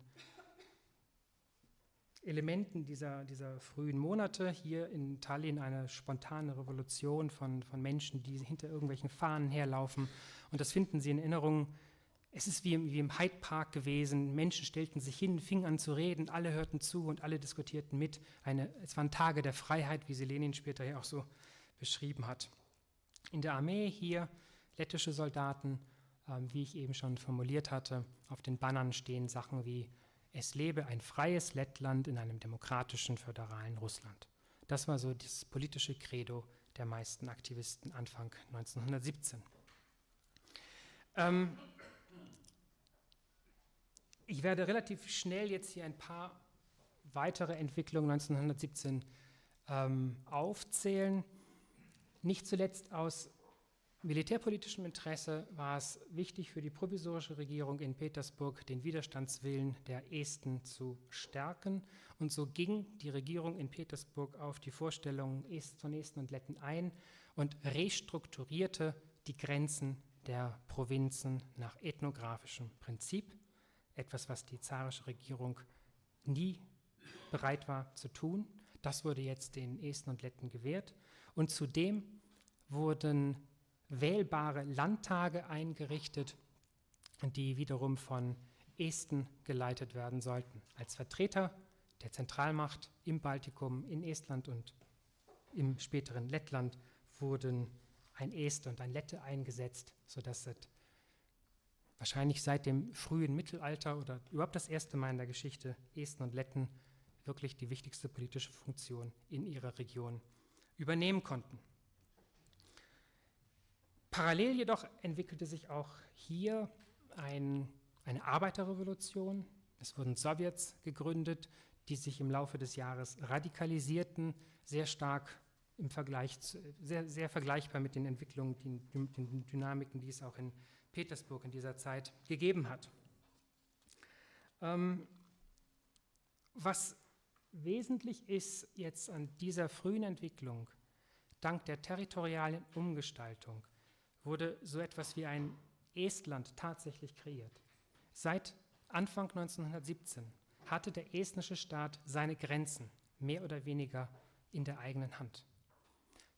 Speaker 1: Elementen dieser, dieser frühen Monate. Hier in Tallinn eine spontane Revolution von, von Menschen, die hinter irgendwelchen Fahnen herlaufen. Und das finden Sie in Erinnerungen. Es ist wie im, wie im Hyde Park gewesen. Menschen stellten sich hin, fingen an zu reden, alle hörten zu und alle diskutierten mit. Eine, es waren Tage der Freiheit, wie sie Lenin später ja auch so beschrieben hat. In der Armee hier lettische Soldaten, äh, wie ich eben schon formuliert hatte. Auf den Bannern stehen Sachen wie es lebe ein freies Lettland in einem demokratischen, föderalen Russland. Das war so das politische Credo der meisten Aktivisten Anfang 1917. Ähm, ich werde relativ schnell jetzt hier ein paar weitere Entwicklungen 1917 ähm, aufzählen. Nicht zuletzt aus militärpolitischem Interesse war es wichtig für die provisorische Regierung in Petersburg, den Widerstandswillen der Esten zu stärken. Und so ging die Regierung in Petersburg auf die Vorstellungen von Esten und Letten ein und restrukturierte die Grenzen der Provinzen nach ethnografischem Prinzip. Etwas, was die zarische Regierung nie bereit war zu tun. Das wurde jetzt den Esten und Letten gewährt. Und zudem wurden wählbare Landtage eingerichtet, die wiederum von Esten geleitet werden sollten. Als Vertreter der Zentralmacht im Baltikum, in Estland und im späteren Lettland wurden ein Este und ein Lette eingesetzt, sodass es wahrscheinlich seit dem frühen Mittelalter oder überhaupt das erste Mal in der Geschichte Esten und Letten wirklich die wichtigste politische Funktion in ihrer Region übernehmen konnten. Parallel jedoch entwickelte sich auch hier ein, eine Arbeiterrevolution. Es wurden Sowjets gegründet, die sich im Laufe des Jahres radikalisierten, sehr stark im Vergleich, zu, sehr, sehr vergleichbar mit den Entwicklungen, die, den Dynamiken, die es auch in Petersburg in dieser Zeit gegeben hat. Ähm, was wesentlich ist jetzt an dieser frühen Entwicklung, dank der territorialen Umgestaltung, wurde so etwas wie ein Estland tatsächlich kreiert. Seit Anfang 1917 hatte der estnische Staat seine Grenzen mehr oder weniger in der eigenen Hand.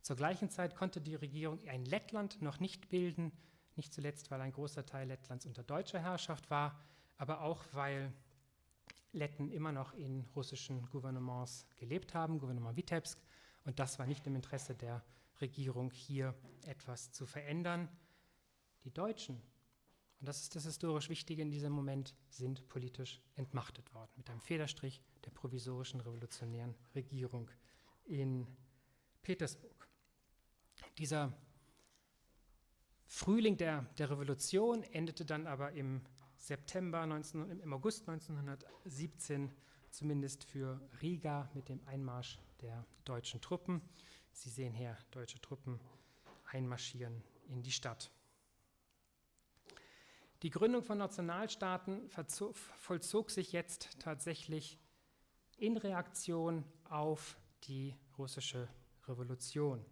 Speaker 1: Zur gleichen Zeit konnte die Regierung ein Lettland noch nicht bilden, nicht zuletzt, weil ein großer Teil Lettlands unter deutscher Herrschaft war, aber auch weil Letten immer noch in russischen Gouvernements gelebt haben, Gouvernement Vitebsk, und das war nicht im Interesse der Regierung, hier etwas zu verändern. Die Deutschen, und das ist das historisch Wichtige in diesem Moment, sind politisch entmachtet worden, mit einem Federstrich der provisorischen revolutionären Regierung in Petersburg. Dieser Frühling der, der Revolution endete dann aber im September 19, im August 1917 zumindest für Riga mit dem Einmarsch der deutschen Truppen. Sie sehen hier deutsche Truppen einmarschieren in die Stadt. Die Gründung von Nationalstaaten vollzog sich jetzt tatsächlich in Reaktion auf die russische Revolution.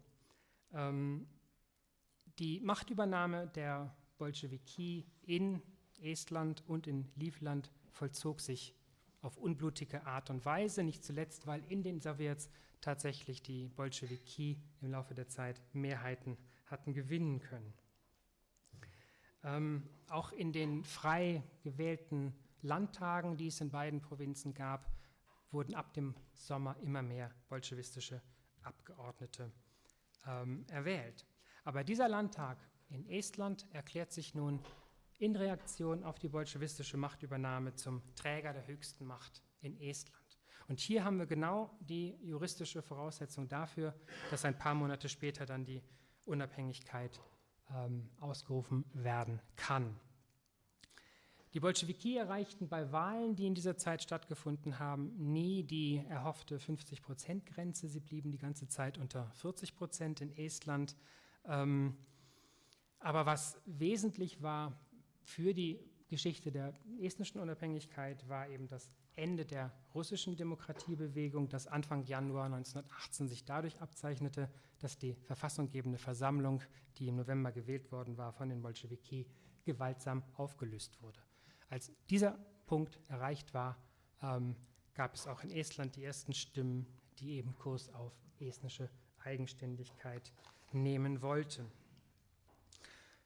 Speaker 1: Ähm, die Machtübernahme der Bolschewiki in Estland und in Livland vollzog sich auf unblutige Art und Weise, nicht zuletzt, weil in den Sowjets tatsächlich die Bolschewiki im Laufe der Zeit Mehrheiten hatten gewinnen können. Ähm, auch in den frei gewählten Landtagen, die es in beiden Provinzen gab, wurden ab dem Sommer immer mehr bolschewistische Abgeordnete ähm, erwählt. Aber dieser Landtag in Estland erklärt sich nun in Reaktion auf die bolschewistische Machtübernahme zum Träger der höchsten Macht in Estland. Und hier haben wir genau die juristische Voraussetzung dafür, dass ein paar Monate später dann die Unabhängigkeit ähm, ausgerufen werden kann. Die Bolschewiki erreichten bei Wahlen, die in dieser Zeit stattgefunden haben, nie die erhoffte 50-Prozent-Grenze. Sie blieben die ganze Zeit unter 40 Prozent in Estland. Ähm, aber was wesentlich war, für die Geschichte der estnischen Unabhängigkeit war eben das Ende der russischen Demokratiebewegung, das Anfang Januar 1918 sich dadurch abzeichnete, dass die verfassunggebende Versammlung, die im November gewählt worden war von den Bolschewiki, gewaltsam aufgelöst wurde. Als dieser Punkt erreicht war, ähm, gab es auch in Estland die ersten Stimmen, die eben Kurs auf estnische Eigenständigkeit nehmen wollten.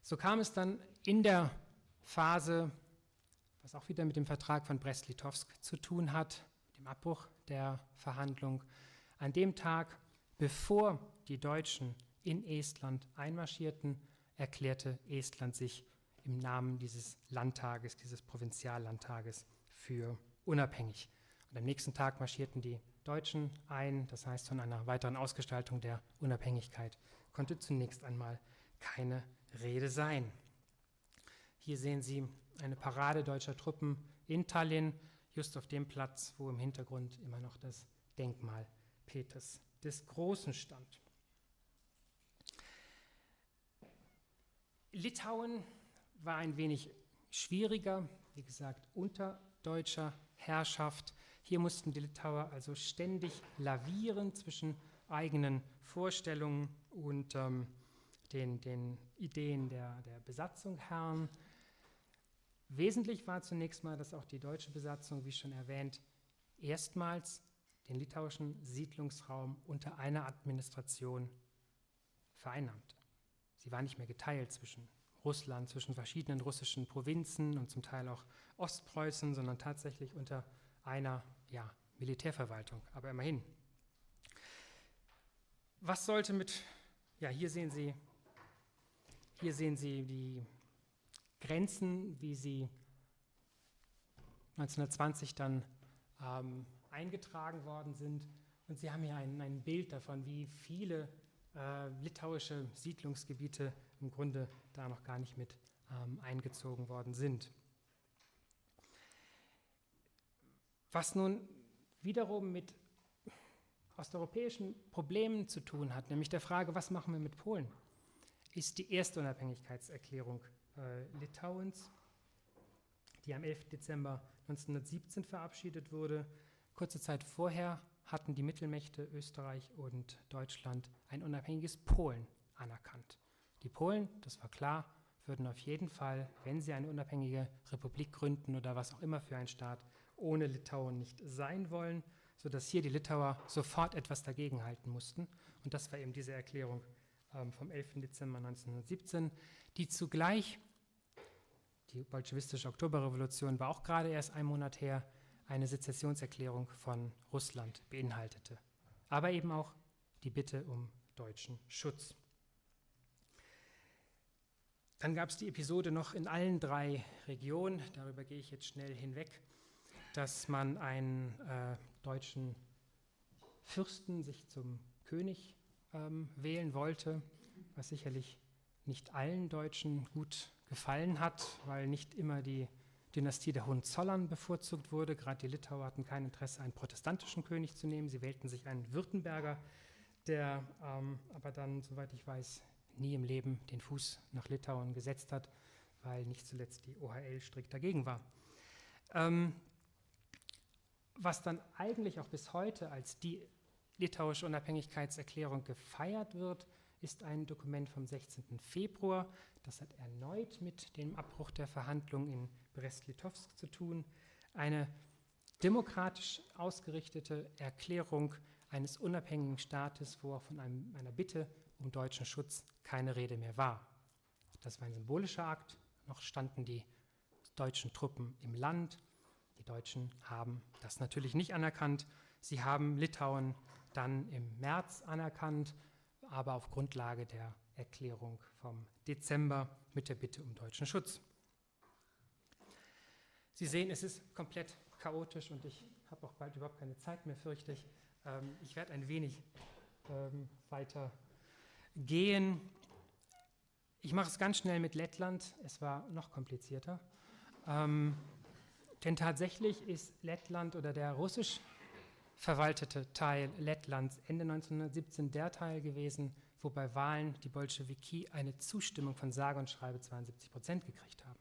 Speaker 1: So kam es dann in der Phase, was auch wieder mit dem Vertrag von Brest-Litovsk zu tun hat, dem Abbruch der Verhandlung, an dem Tag, bevor die Deutschen in Estland einmarschierten, erklärte Estland sich im Namen dieses Landtages, dieses Provinziallandtages für unabhängig. Und am nächsten Tag marschierten die Deutschen ein, das heißt von einer weiteren Ausgestaltung der Unabhängigkeit konnte zunächst einmal keine Rede sein. Hier sehen Sie eine Parade deutscher Truppen in Tallinn, just auf dem Platz, wo im Hintergrund immer noch das Denkmal Peters des Großen stand. Litauen war ein wenig schwieriger, wie gesagt, unter deutscher Herrschaft. Hier mussten die Litauer also ständig lavieren zwischen eigenen Vorstellungen und ähm, den, den, Ideen der, der Besatzungsherren. Wesentlich war zunächst mal, dass auch die deutsche Besatzung, wie schon erwähnt, erstmals den litauischen Siedlungsraum unter einer Administration vereinnahmte. Sie war nicht mehr geteilt zwischen Russland, zwischen verschiedenen russischen Provinzen und zum Teil auch Ostpreußen, sondern tatsächlich unter einer ja, Militärverwaltung. Aber immerhin. Was sollte mit, ja, hier sehen Sie, hier sehen Sie die Grenzen, wie sie 1920 dann ähm, eingetragen worden sind. Und Sie haben hier ein, ein Bild davon, wie viele äh, litauische Siedlungsgebiete im Grunde da noch gar nicht mit ähm, eingezogen worden sind. Was nun wiederum mit osteuropäischen Problemen zu tun hat, nämlich der Frage, was machen wir mit Polen, ist die erste Unabhängigkeitserklärung äh, Litauens, die am 11. Dezember 1917 verabschiedet wurde. Kurze Zeit vorher hatten die Mittelmächte Österreich und Deutschland ein unabhängiges Polen anerkannt. Die Polen, das war klar, würden auf jeden Fall, wenn sie eine unabhängige Republik gründen oder was auch immer für ein Staat, ohne Litauen nicht sein wollen, sodass hier die Litauer sofort etwas dagegenhalten mussten. Und das war eben diese Erklärung vom 11. Dezember 1917, die zugleich, die bolschewistische Oktoberrevolution war auch gerade erst ein Monat her, eine Sezessionserklärung von Russland beinhaltete. Aber eben auch die Bitte um deutschen Schutz. Dann gab es die Episode noch in allen drei Regionen, darüber gehe ich jetzt schnell hinweg, dass man einen äh, deutschen Fürsten sich zum König ähm, wählen wollte, was sicherlich nicht allen Deutschen gut gefallen hat, weil nicht immer die Dynastie der Hohenzollern bevorzugt wurde. Gerade die Litauer hatten kein Interesse, einen protestantischen König zu nehmen. Sie wählten sich einen Württemberger, der ähm, aber dann, soweit ich weiß, nie im Leben den Fuß nach Litauen gesetzt hat, weil nicht zuletzt die OHL strikt dagegen war. Ähm, was dann eigentlich auch bis heute als die litauische Unabhängigkeitserklärung gefeiert wird, ist ein Dokument vom 16. Februar. Das hat erneut mit dem Abbruch der Verhandlungen in Brest-Litovsk zu tun. Eine demokratisch ausgerichtete Erklärung eines unabhängigen Staates, wo auch von einem, einer Bitte um deutschen Schutz keine Rede mehr war. Das war ein symbolischer Akt. Noch standen die deutschen Truppen im Land. Die Deutschen haben das natürlich nicht anerkannt. Sie haben Litauen dann im März anerkannt, aber auf Grundlage der Erklärung vom Dezember mit der Bitte um deutschen Schutz. Sie sehen, es ist komplett chaotisch und ich habe auch bald überhaupt keine Zeit mehr, fürchte ich. Ähm, ich werde ein wenig ähm, weiter gehen. Ich mache es ganz schnell mit Lettland. Es war noch komplizierter. Ähm, denn tatsächlich ist Lettland oder der russisch verwaltete Teil Lettlands Ende 1917 der Teil gewesen, wo bei Wahlen die Bolschewiki eine Zustimmung von sage und schreibe 72 Prozent gekriegt haben.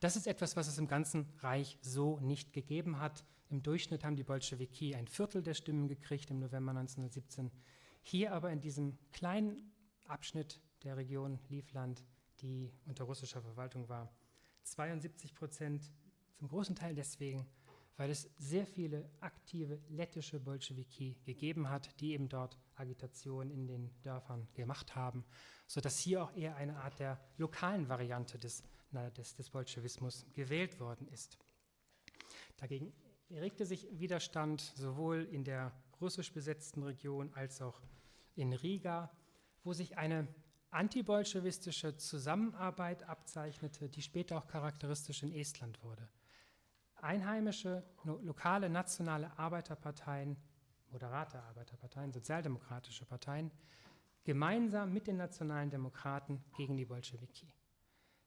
Speaker 1: Das ist etwas, was es im ganzen Reich so nicht gegeben hat. Im Durchschnitt haben die Bolschewiki ein Viertel der Stimmen gekriegt im November 1917. Hier aber in diesem kleinen Abschnitt der Region Livland, die unter russischer Verwaltung war, 72 Prozent, zum großen Teil deswegen, weil es sehr viele aktive lettische Bolschewiki gegeben hat, die eben dort Agitation in den Dörfern gemacht haben, sodass hier auch eher eine Art der lokalen Variante des, na, des, des Bolschewismus gewählt worden ist. Dagegen regte sich Widerstand sowohl in der russisch besetzten Region als auch in Riga, wo sich eine antibolschewistische Zusammenarbeit abzeichnete, die später auch charakteristisch in Estland wurde. Einheimische, lokale, nationale Arbeiterparteien, moderate Arbeiterparteien, sozialdemokratische Parteien, gemeinsam mit den nationalen Demokraten gegen die Bolschewiki.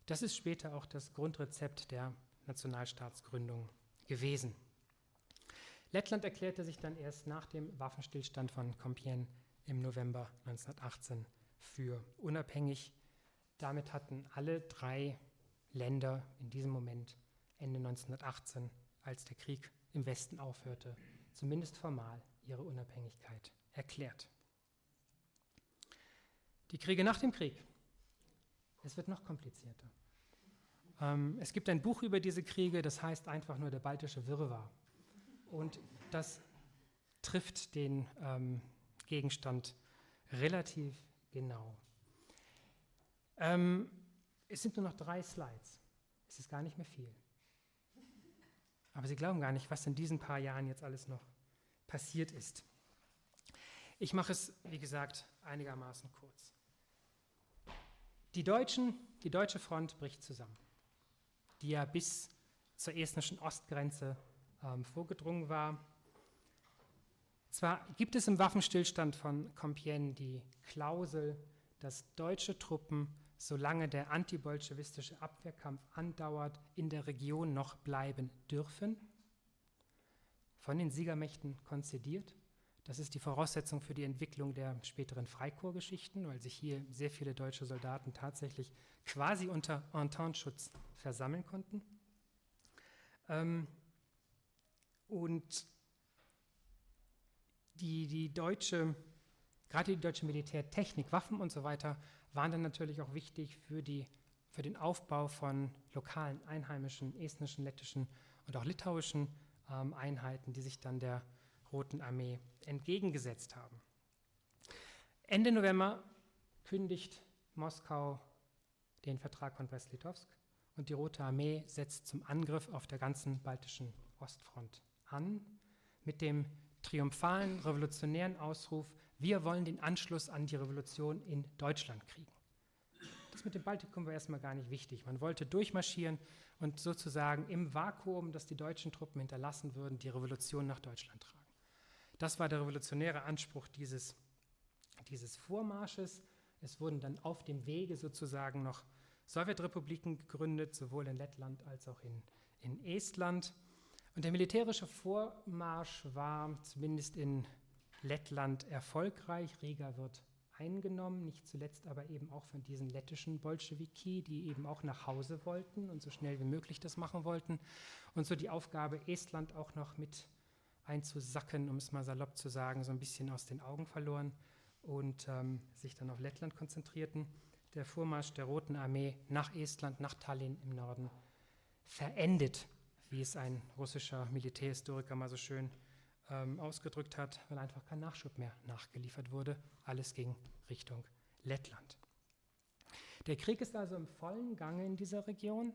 Speaker 1: Das ist später auch das Grundrezept der Nationalstaatsgründung gewesen. Lettland erklärte sich dann erst nach dem Waffenstillstand von Compiègne im November 1918 für unabhängig. Damit hatten alle drei Länder in diesem Moment Ende 1918, als der Krieg im Westen aufhörte, zumindest formal ihre Unabhängigkeit erklärt. Die Kriege nach dem Krieg. Es wird noch komplizierter. Ähm, es gibt ein Buch über diese Kriege, das heißt einfach nur der baltische Wirrwarr. Und das trifft den ähm, Gegenstand relativ genau. Ähm, es sind nur noch drei Slides. Es ist gar nicht mehr viel. Aber Sie glauben gar nicht, was in diesen paar Jahren jetzt alles noch passiert ist. Ich mache es, wie gesagt, einigermaßen kurz. Die Deutschen, die deutsche Front bricht zusammen, die ja bis zur estnischen Ostgrenze ähm, vorgedrungen war. Zwar gibt es im Waffenstillstand von Compiègne die Klausel, dass deutsche Truppen solange der antibolschewistische Abwehrkampf andauert, in der Region noch bleiben dürfen. Von den Siegermächten konzidiert. Das ist die Voraussetzung für die Entwicklung der späteren Freikorpsgeschichten, weil sich hier sehr viele deutsche Soldaten tatsächlich quasi unter Entente-Schutz versammeln konnten. Ähm, und die, die deutsche, gerade die deutsche Militärtechnik, Waffen und so weiter, waren dann natürlich auch wichtig für, die, für den Aufbau von lokalen, einheimischen, estnischen, lettischen und auch litauischen ähm, Einheiten, die sich dann der Roten Armee entgegengesetzt haben. Ende November kündigt Moskau den Vertrag von Brest-Litovsk und die Rote Armee setzt zum Angriff auf der ganzen baltischen Ostfront an mit dem triumphalen revolutionären Ausruf, wir wollen den Anschluss an die Revolution in Deutschland kriegen. Das mit dem Baltikum war erstmal gar nicht wichtig. Man wollte durchmarschieren und sozusagen im Vakuum, das die deutschen Truppen hinterlassen würden, die Revolution nach Deutschland tragen. Das war der revolutionäre Anspruch dieses, dieses Vormarsches. Es wurden dann auf dem Wege sozusagen noch Sowjetrepubliken gegründet, sowohl in Lettland als auch in, in Estland. Und der militärische Vormarsch war zumindest in Lettland erfolgreich. Riga wird eingenommen, nicht zuletzt aber eben auch von diesen lettischen Bolschewiki, die eben auch nach Hause wollten und so schnell wie möglich das machen wollten. Und so die Aufgabe, Estland auch noch mit einzusacken, um es mal salopp zu sagen, so ein bisschen aus den Augen verloren und ähm, sich dann auf Lettland konzentrierten. Der Vormarsch der Roten Armee nach Estland, nach Tallinn im Norden, verendet, wie es ein russischer Militärhistoriker mal so schön ähm, ausgedrückt hat, weil einfach kein Nachschub mehr nachgeliefert wurde. Alles ging Richtung Lettland. Der Krieg ist also im vollen Gange in dieser Region.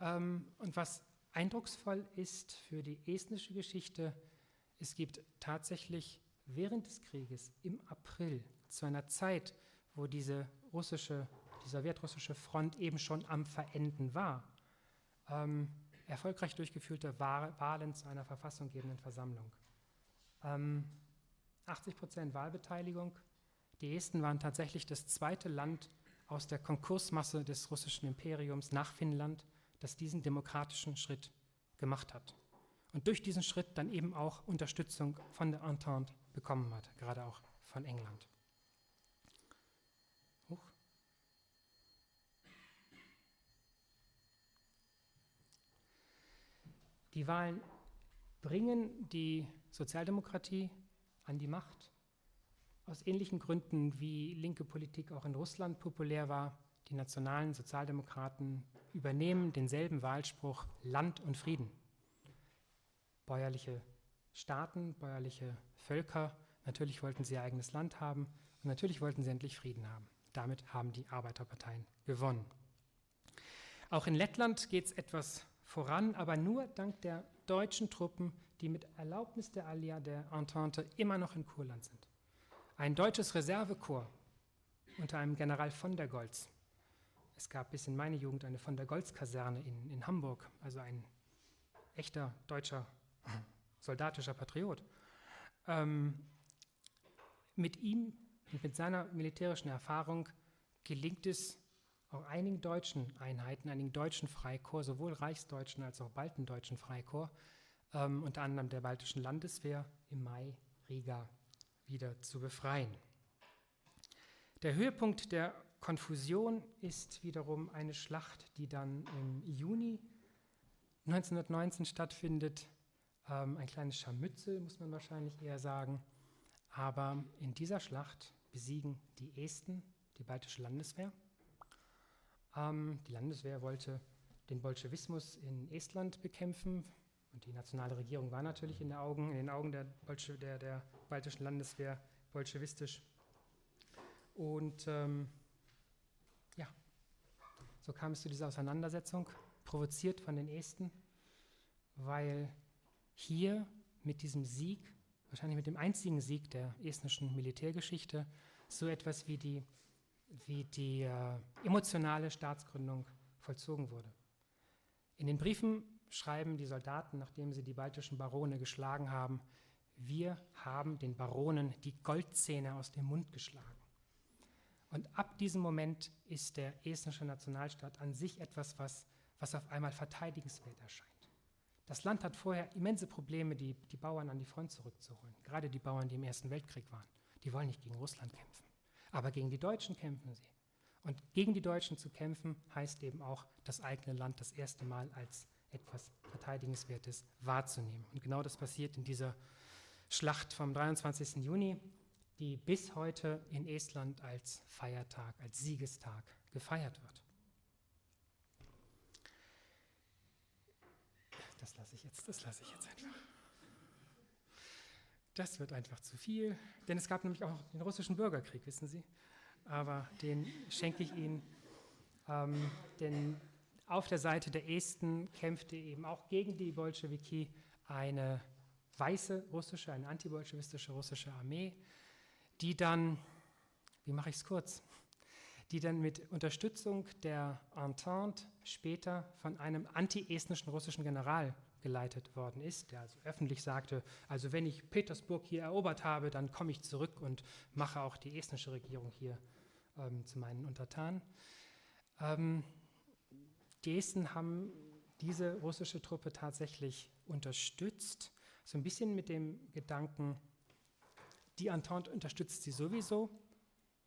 Speaker 1: Ähm, und was eindrucksvoll ist für die estnische Geschichte, es gibt tatsächlich während des Krieges im April zu einer Zeit, wo diese russische, die sowjetrussische Front eben schon am Verenden war, ähm, erfolgreich durchgeführte Wahlen zu einer verfassunggebenden Versammlung. Ähm, 80 Prozent Wahlbeteiligung. Die Esten waren tatsächlich das zweite Land aus der Konkursmasse des russischen Imperiums nach Finnland, das diesen demokratischen Schritt gemacht hat und durch diesen Schritt dann eben auch Unterstützung von der Entente bekommen hat, gerade auch von England. Huch. Die Wahlen bringen die Sozialdemokratie an die Macht. Aus ähnlichen Gründen, wie linke Politik auch in Russland populär war. Die nationalen Sozialdemokraten übernehmen denselben Wahlspruch Land und Frieden bäuerliche Staaten, bäuerliche Völker. Natürlich wollten sie ihr eigenes Land haben und natürlich wollten sie endlich Frieden haben. Damit haben die Arbeiterparteien gewonnen. Auch in Lettland geht es etwas voran, aber nur dank der deutschen Truppen, die mit Erlaubnis der Allia der Entente immer noch in Kurland sind. Ein deutsches Reservekorps unter einem General von der Goltz. Es gab bis in meine Jugend eine von der Goltz-Kaserne in, in Hamburg, also ein echter deutscher soldatischer Patriot. Ähm, mit ihm und mit seiner militärischen Erfahrung gelingt es auch einigen deutschen Einheiten, einigen deutschen Freikorps, sowohl reichsdeutschen als auch baltendeutschen Freikorps, ähm, unter anderem der baltischen Landeswehr, im Mai Riga wieder zu befreien. Der Höhepunkt der Konfusion ist wiederum eine Schlacht, die dann im Juni 1919 stattfindet, ähm, ein kleines Scharmützel, muss man wahrscheinlich eher sagen. Aber in dieser Schlacht besiegen die Esten die baltische Landeswehr. Ähm, die Landeswehr wollte den Bolschewismus in Estland bekämpfen. Und die nationale Regierung war natürlich in, Augen, in den Augen der, Bolsche, der, der, baltischen Landeswehr bolschewistisch. Und ähm, ja, so kam es zu dieser Auseinandersetzung, provoziert von den Esten, weil hier mit diesem Sieg, wahrscheinlich mit dem einzigen Sieg der estnischen Militärgeschichte, so etwas wie die, wie die äh, emotionale Staatsgründung vollzogen wurde. In den Briefen schreiben die Soldaten, nachdem sie die baltischen Barone geschlagen haben, wir haben den Baronen die Goldzähne aus dem Mund geschlagen. Und ab diesem Moment ist der estnische Nationalstaat an sich etwas, was, was auf einmal verteidigenswert erscheint. Das Land hat vorher immense Probleme, die, die Bauern an die Front zurückzuholen. Gerade die Bauern, die im Ersten Weltkrieg waren. Die wollen nicht gegen Russland kämpfen. Aber gegen die Deutschen kämpfen sie. Und gegen die Deutschen zu kämpfen, heißt eben auch, das eigene Land das erste Mal als etwas Verteidigenswertes wahrzunehmen. Und genau das passiert in dieser Schlacht vom 23. Juni, die bis heute in Estland als Feiertag, als Siegestag gefeiert wird. Das lasse ich jetzt, das lasse ich jetzt einfach. Das wird einfach zu viel, denn es gab nämlich auch den russischen Bürgerkrieg, wissen Sie. Aber den schenke ich Ihnen, ähm, denn auf der Seite der Esten kämpfte eben auch gegen die Bolschewiki eine weiße russische, eine antibolschewistische russische Armee, die dann, wie mache ich es kurz, die dann mit Unterstützung der Entente später von einem anti-estnischen russischen General geleitet worden ist, der also öffentlich sagte, also wenn ich Petersburg hier erobert habe, dann komme ich zurück und mache auch die estnische Regierung hier ähm, zu meinen Untertanen. Ähm, die Esten haben diese russische Truppe tatsächlich unterstützt, so ein bisschen mit dem Gedanken, die Entente unterstützt sie sowieso,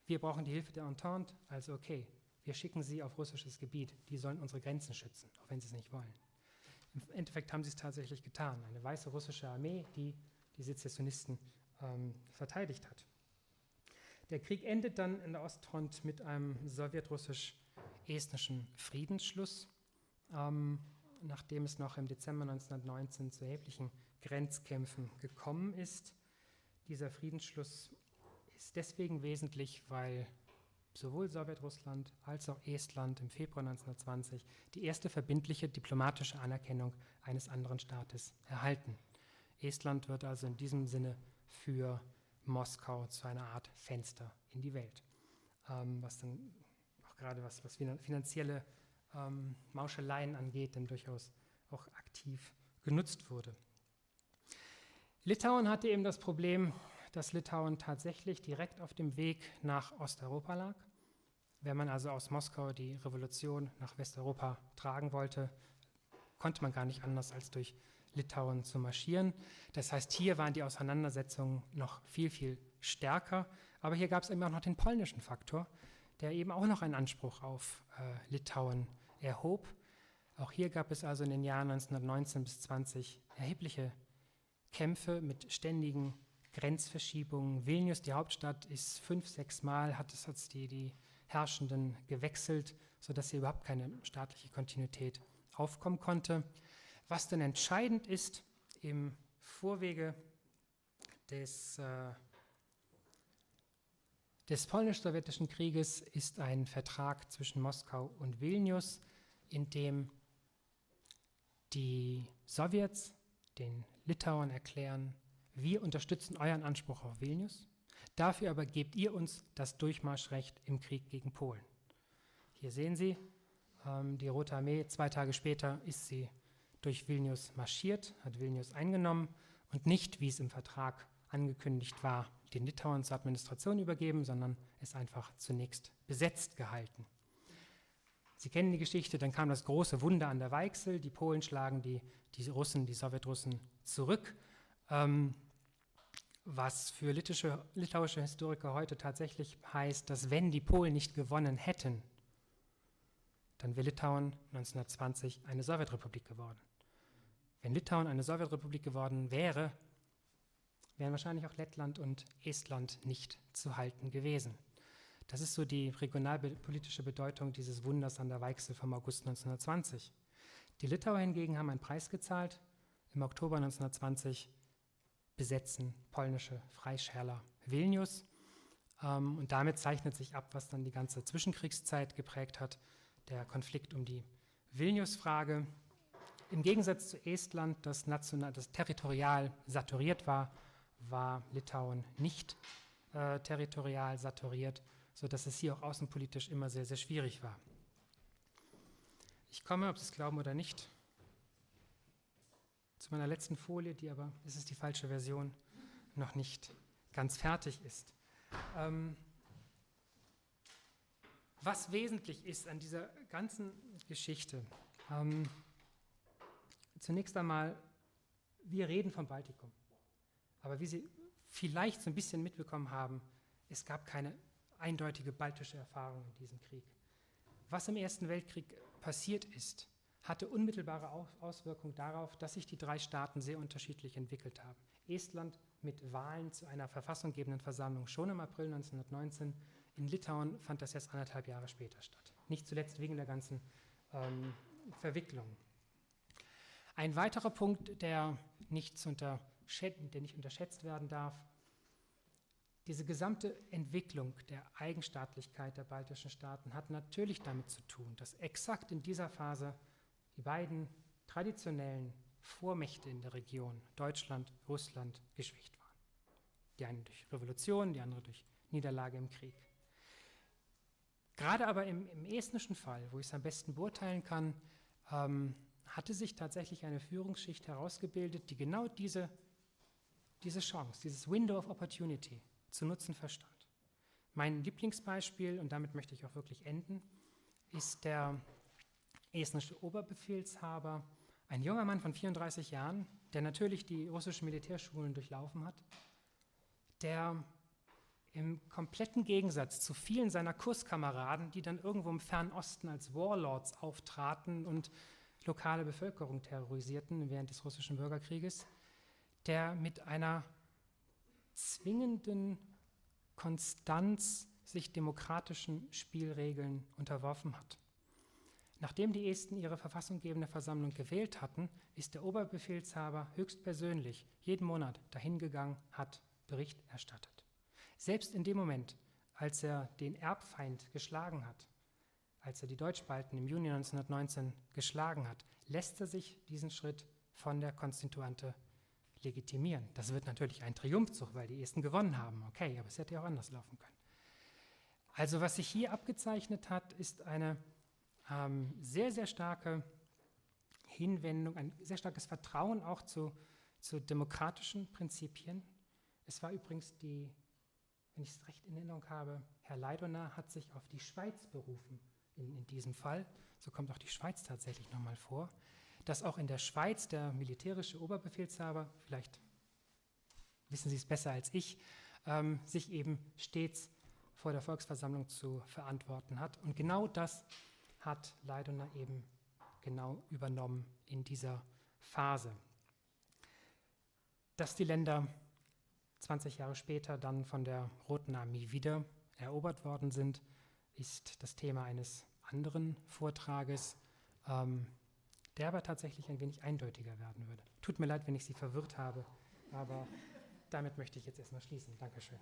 Speaker 1: wir brauchen die Hilfe der Entente, also okay, wir schicken sie auf russisches Gebiet, die sollen unsere Grenzen schützen, auch wenn sie es nicht wollen. Im Endeffekt haben sie es tatsächlich getan, eine weiße russische Armee, die die Sezessionisten ähm, verteidigt hat. Der Krieg endet dann in der Ostfront mit einem sowjetrussisch-estnischen Friedensschluss, ähm, nachdem es noch im Dezember 1919 zu erheblichen Grenzkämpfen gekommen ist. Dieser Friedensschluss ist deswegen wesentlich, weil sowohl Sowjetrussland als auch Estland im Februar 1920 die erste verbindliche diplomatische Anerkennung eines anderen Staates erhalten. Estland wird also in diesem Sinne für Moskau zu einer Art Fenster in die Welt, ähm, was dann gerade was, was finanzielle ähm, Mauscheleien angeht, dann durchaus auch aktiv genutzt wurde. Litauen hatte eben das Problem, dass Litauen tatsächlich direkt auf dem Weg nach Osteuropa lag. Wenn man also aus Moskau die Revolution nach Westeuropa tragen wollte, konnte man gar nicht anders als durch Litauen zu marschieren. Das heißt, hier waren die Auseinandersetzungen noch viel, viel stärker. Aber hier gab es eben auch noch den polnischen Faktor, der eben auch noch einen Anspruch auf äh, Litauen erhob. Auch hier gab es also in den Jahren 1919 bis 20 erhebliche Kämpfe mit ständigen Grenzverschiebungen. Vilnius, die Hauptstadt, ist fünf, sechs Mal, hat es hat die, die Herrschenden gewechselt, sodass hier überhaupt keine staatliche Kontinuität aufkommen konnte. Was dann entscheidend ist im Vorwege des, äh, des polnisch-sowjetischen Krieges, ist ein Vertrag zwischen Moskau und Vilnius, in dem die Sowjets den Litauern erklären, wir unterstützen euren Anspruch auf Vilnius, dafür aber gebt ihr uns das Durchmarschrecht im Krieg gegen Polen. Hier sehen Sie, ähm, die Rote Armee, zwei Tage später ist sie durch Vilnius marschiert, hat Vilnius eingenommen und nicht, wie es im Vertrag angekündigt war, den Litauern zur Administration übergeben, sondern es einfach zunächst besetzt gehalten. Sie kennen die Geschichte, dann kam das große Wunder an der Weichsel, die Polen schlagen die, die Russen, die Sowjetrussen zurück. Ähm, was für littische, litauische Historiker heute tatsächlich heißt, dass wenn die Polen nicht gewonnen hätten, dann wäre Litauen 1920 eine Sowjetrepublik geworden. Wenn Litauen eine Sowjetrepublik geworden wäre, wären wahrscheinlich auch Lettland und Estland nicht zu halten gewesen. Das ist so die regionalpolitische Bedeutung dieses Wunders an der Weichsel vom August 1920. Die Litauer hingegen haben einen Preis gezahlt. Im Oktober 1920 besetzen polnische Freischärler Vilnius. Ähm, und damit zeichnet sich ab, was dann die ganze Zwischenkriegszeit geprägt hat, der Konflikt um die Vilnius-Frage. Im Gegensatz zu Estland, das, national, das territorial saturiert war, war Litauen nicht äh, territorial saturiert, sodass es hier auch außenpolitisch immer sehr, sehr schwierig war. Ich komme, ob Sie es glauben oder nicht, zu meiner letzten Folie, die aber, es ist die falsche Version, noch nicht ganz fertig ist. Ähm, was wesentlich ist an dieser ganzen Geschichte. Ähm, zunächst einmal, wir reden vom Baltikum. Aber wie Sie vielleicht so ein bisschen mitbekommen haben, es gab keine eindeutige baltische Erfahrung in diesem Krieg. Was im Ersten Weltkrieg passiert ist, hatte unmittelbare Auswirkungen darauf, dass sich die drei Staaten sehr unterschiedlich entwickelt haben. Estland mit Wahlen zu einer verfassunggebenden Versammlung schon im April 1919. In Litauen fand das erst anderthalb Jahre später statt. Nicht zuletzt wegen der ganzen ähm, Verwicklung. Ein weiterer Punkt, der nicht, der nicht unterschätzt werden darf, diese gesamte Entwicklung der Eigenstaatlichkeit der baltischen Staaten hat natürlich damit zu tun, dass exakt in dieser Phase die beiden traditionellen Vormächte in der Region, Deutschland, Russland, geschwächt waren. Die eine durch Revolution, die andere durch Niederlage im Krieg. Gerade aber im, im estnischen Fall, wo ich es am besten beurteilen kann, ähm, hatte sich tatsächlich eine Führungsschicht herausgebildet, die genau diese, diese Chance, dieses Window of Opportunity zu nutzen verstand. Mein Lieblingsbeispiel, und damit möchte ich auch wirklich enden, ist der estnische Oberbefehlshaber, ein junger Mann von 34 Jahren, der natürlich die russischen Militärschulen durchlaufen hat, der im kompletten Gegensatz zu vielen seiner Kurskameraden, die dann irgendwo im Fernen Osten als Warlords auftraten und lokale Bevölkerung terrorisierten während des russischen Bürgerkrieges, der mit einer zwingenden Konstanz sich demokratischen Spielregeln unterworfen hat. Nachdem die Esten ihre verfassunggebende Versammlung gewählt hatten, ist der Oberbefehlshaber höchstpersönlich jeden Monat dahingegangen, hat Bericht erstattet. Selbst in dem Moment, als er den Erbfeind geschlagen hat, als er die Deutschbalten im Juni 1919 geschlagen hat, lässt er sich diesen Schritt von der Konstituante legitimieren. Das wird natürlich ein Triumphzug, weil die Esten gewonnen haben. Okay, aber es hätte ja auch anders laufen können. Also was sich hier abgezeichnet hat, ist eine ähm, sehr, sehr starke Hinwendung, ein sehr starkes Vertrauen auch zu, zu demokratischen Prinzipien. Es war übrigens die, wenn ich es recht in Erinnerung habe, Herr Leidoner hat sich auf die Schweiz berufen in, in diesem Fall. So kommt auch die Schweiz tatsächlich nochmal vor dass auch in der Schweiz der militärische Oberbefehlshaber, vielleicht wissen Sie es besser als ich, ähm, sich eben stets vor der Volksversammlung zu verantworten hat. Und genau das hat Leidoner eben genau übernommen in dieser Phase. Dass die Länder 20 Jahre später dann von der Roten Armee wieder erobert worden sind, ist das Thema eines anderen Vortrages. Ähm, der aber tatsächlich ein wenig eindeutiger werden würde. Tut mir leid, wenn ich Sie verwirrt habe, aber damit möchte ich jetzt erstmal schließen. Dankeschön.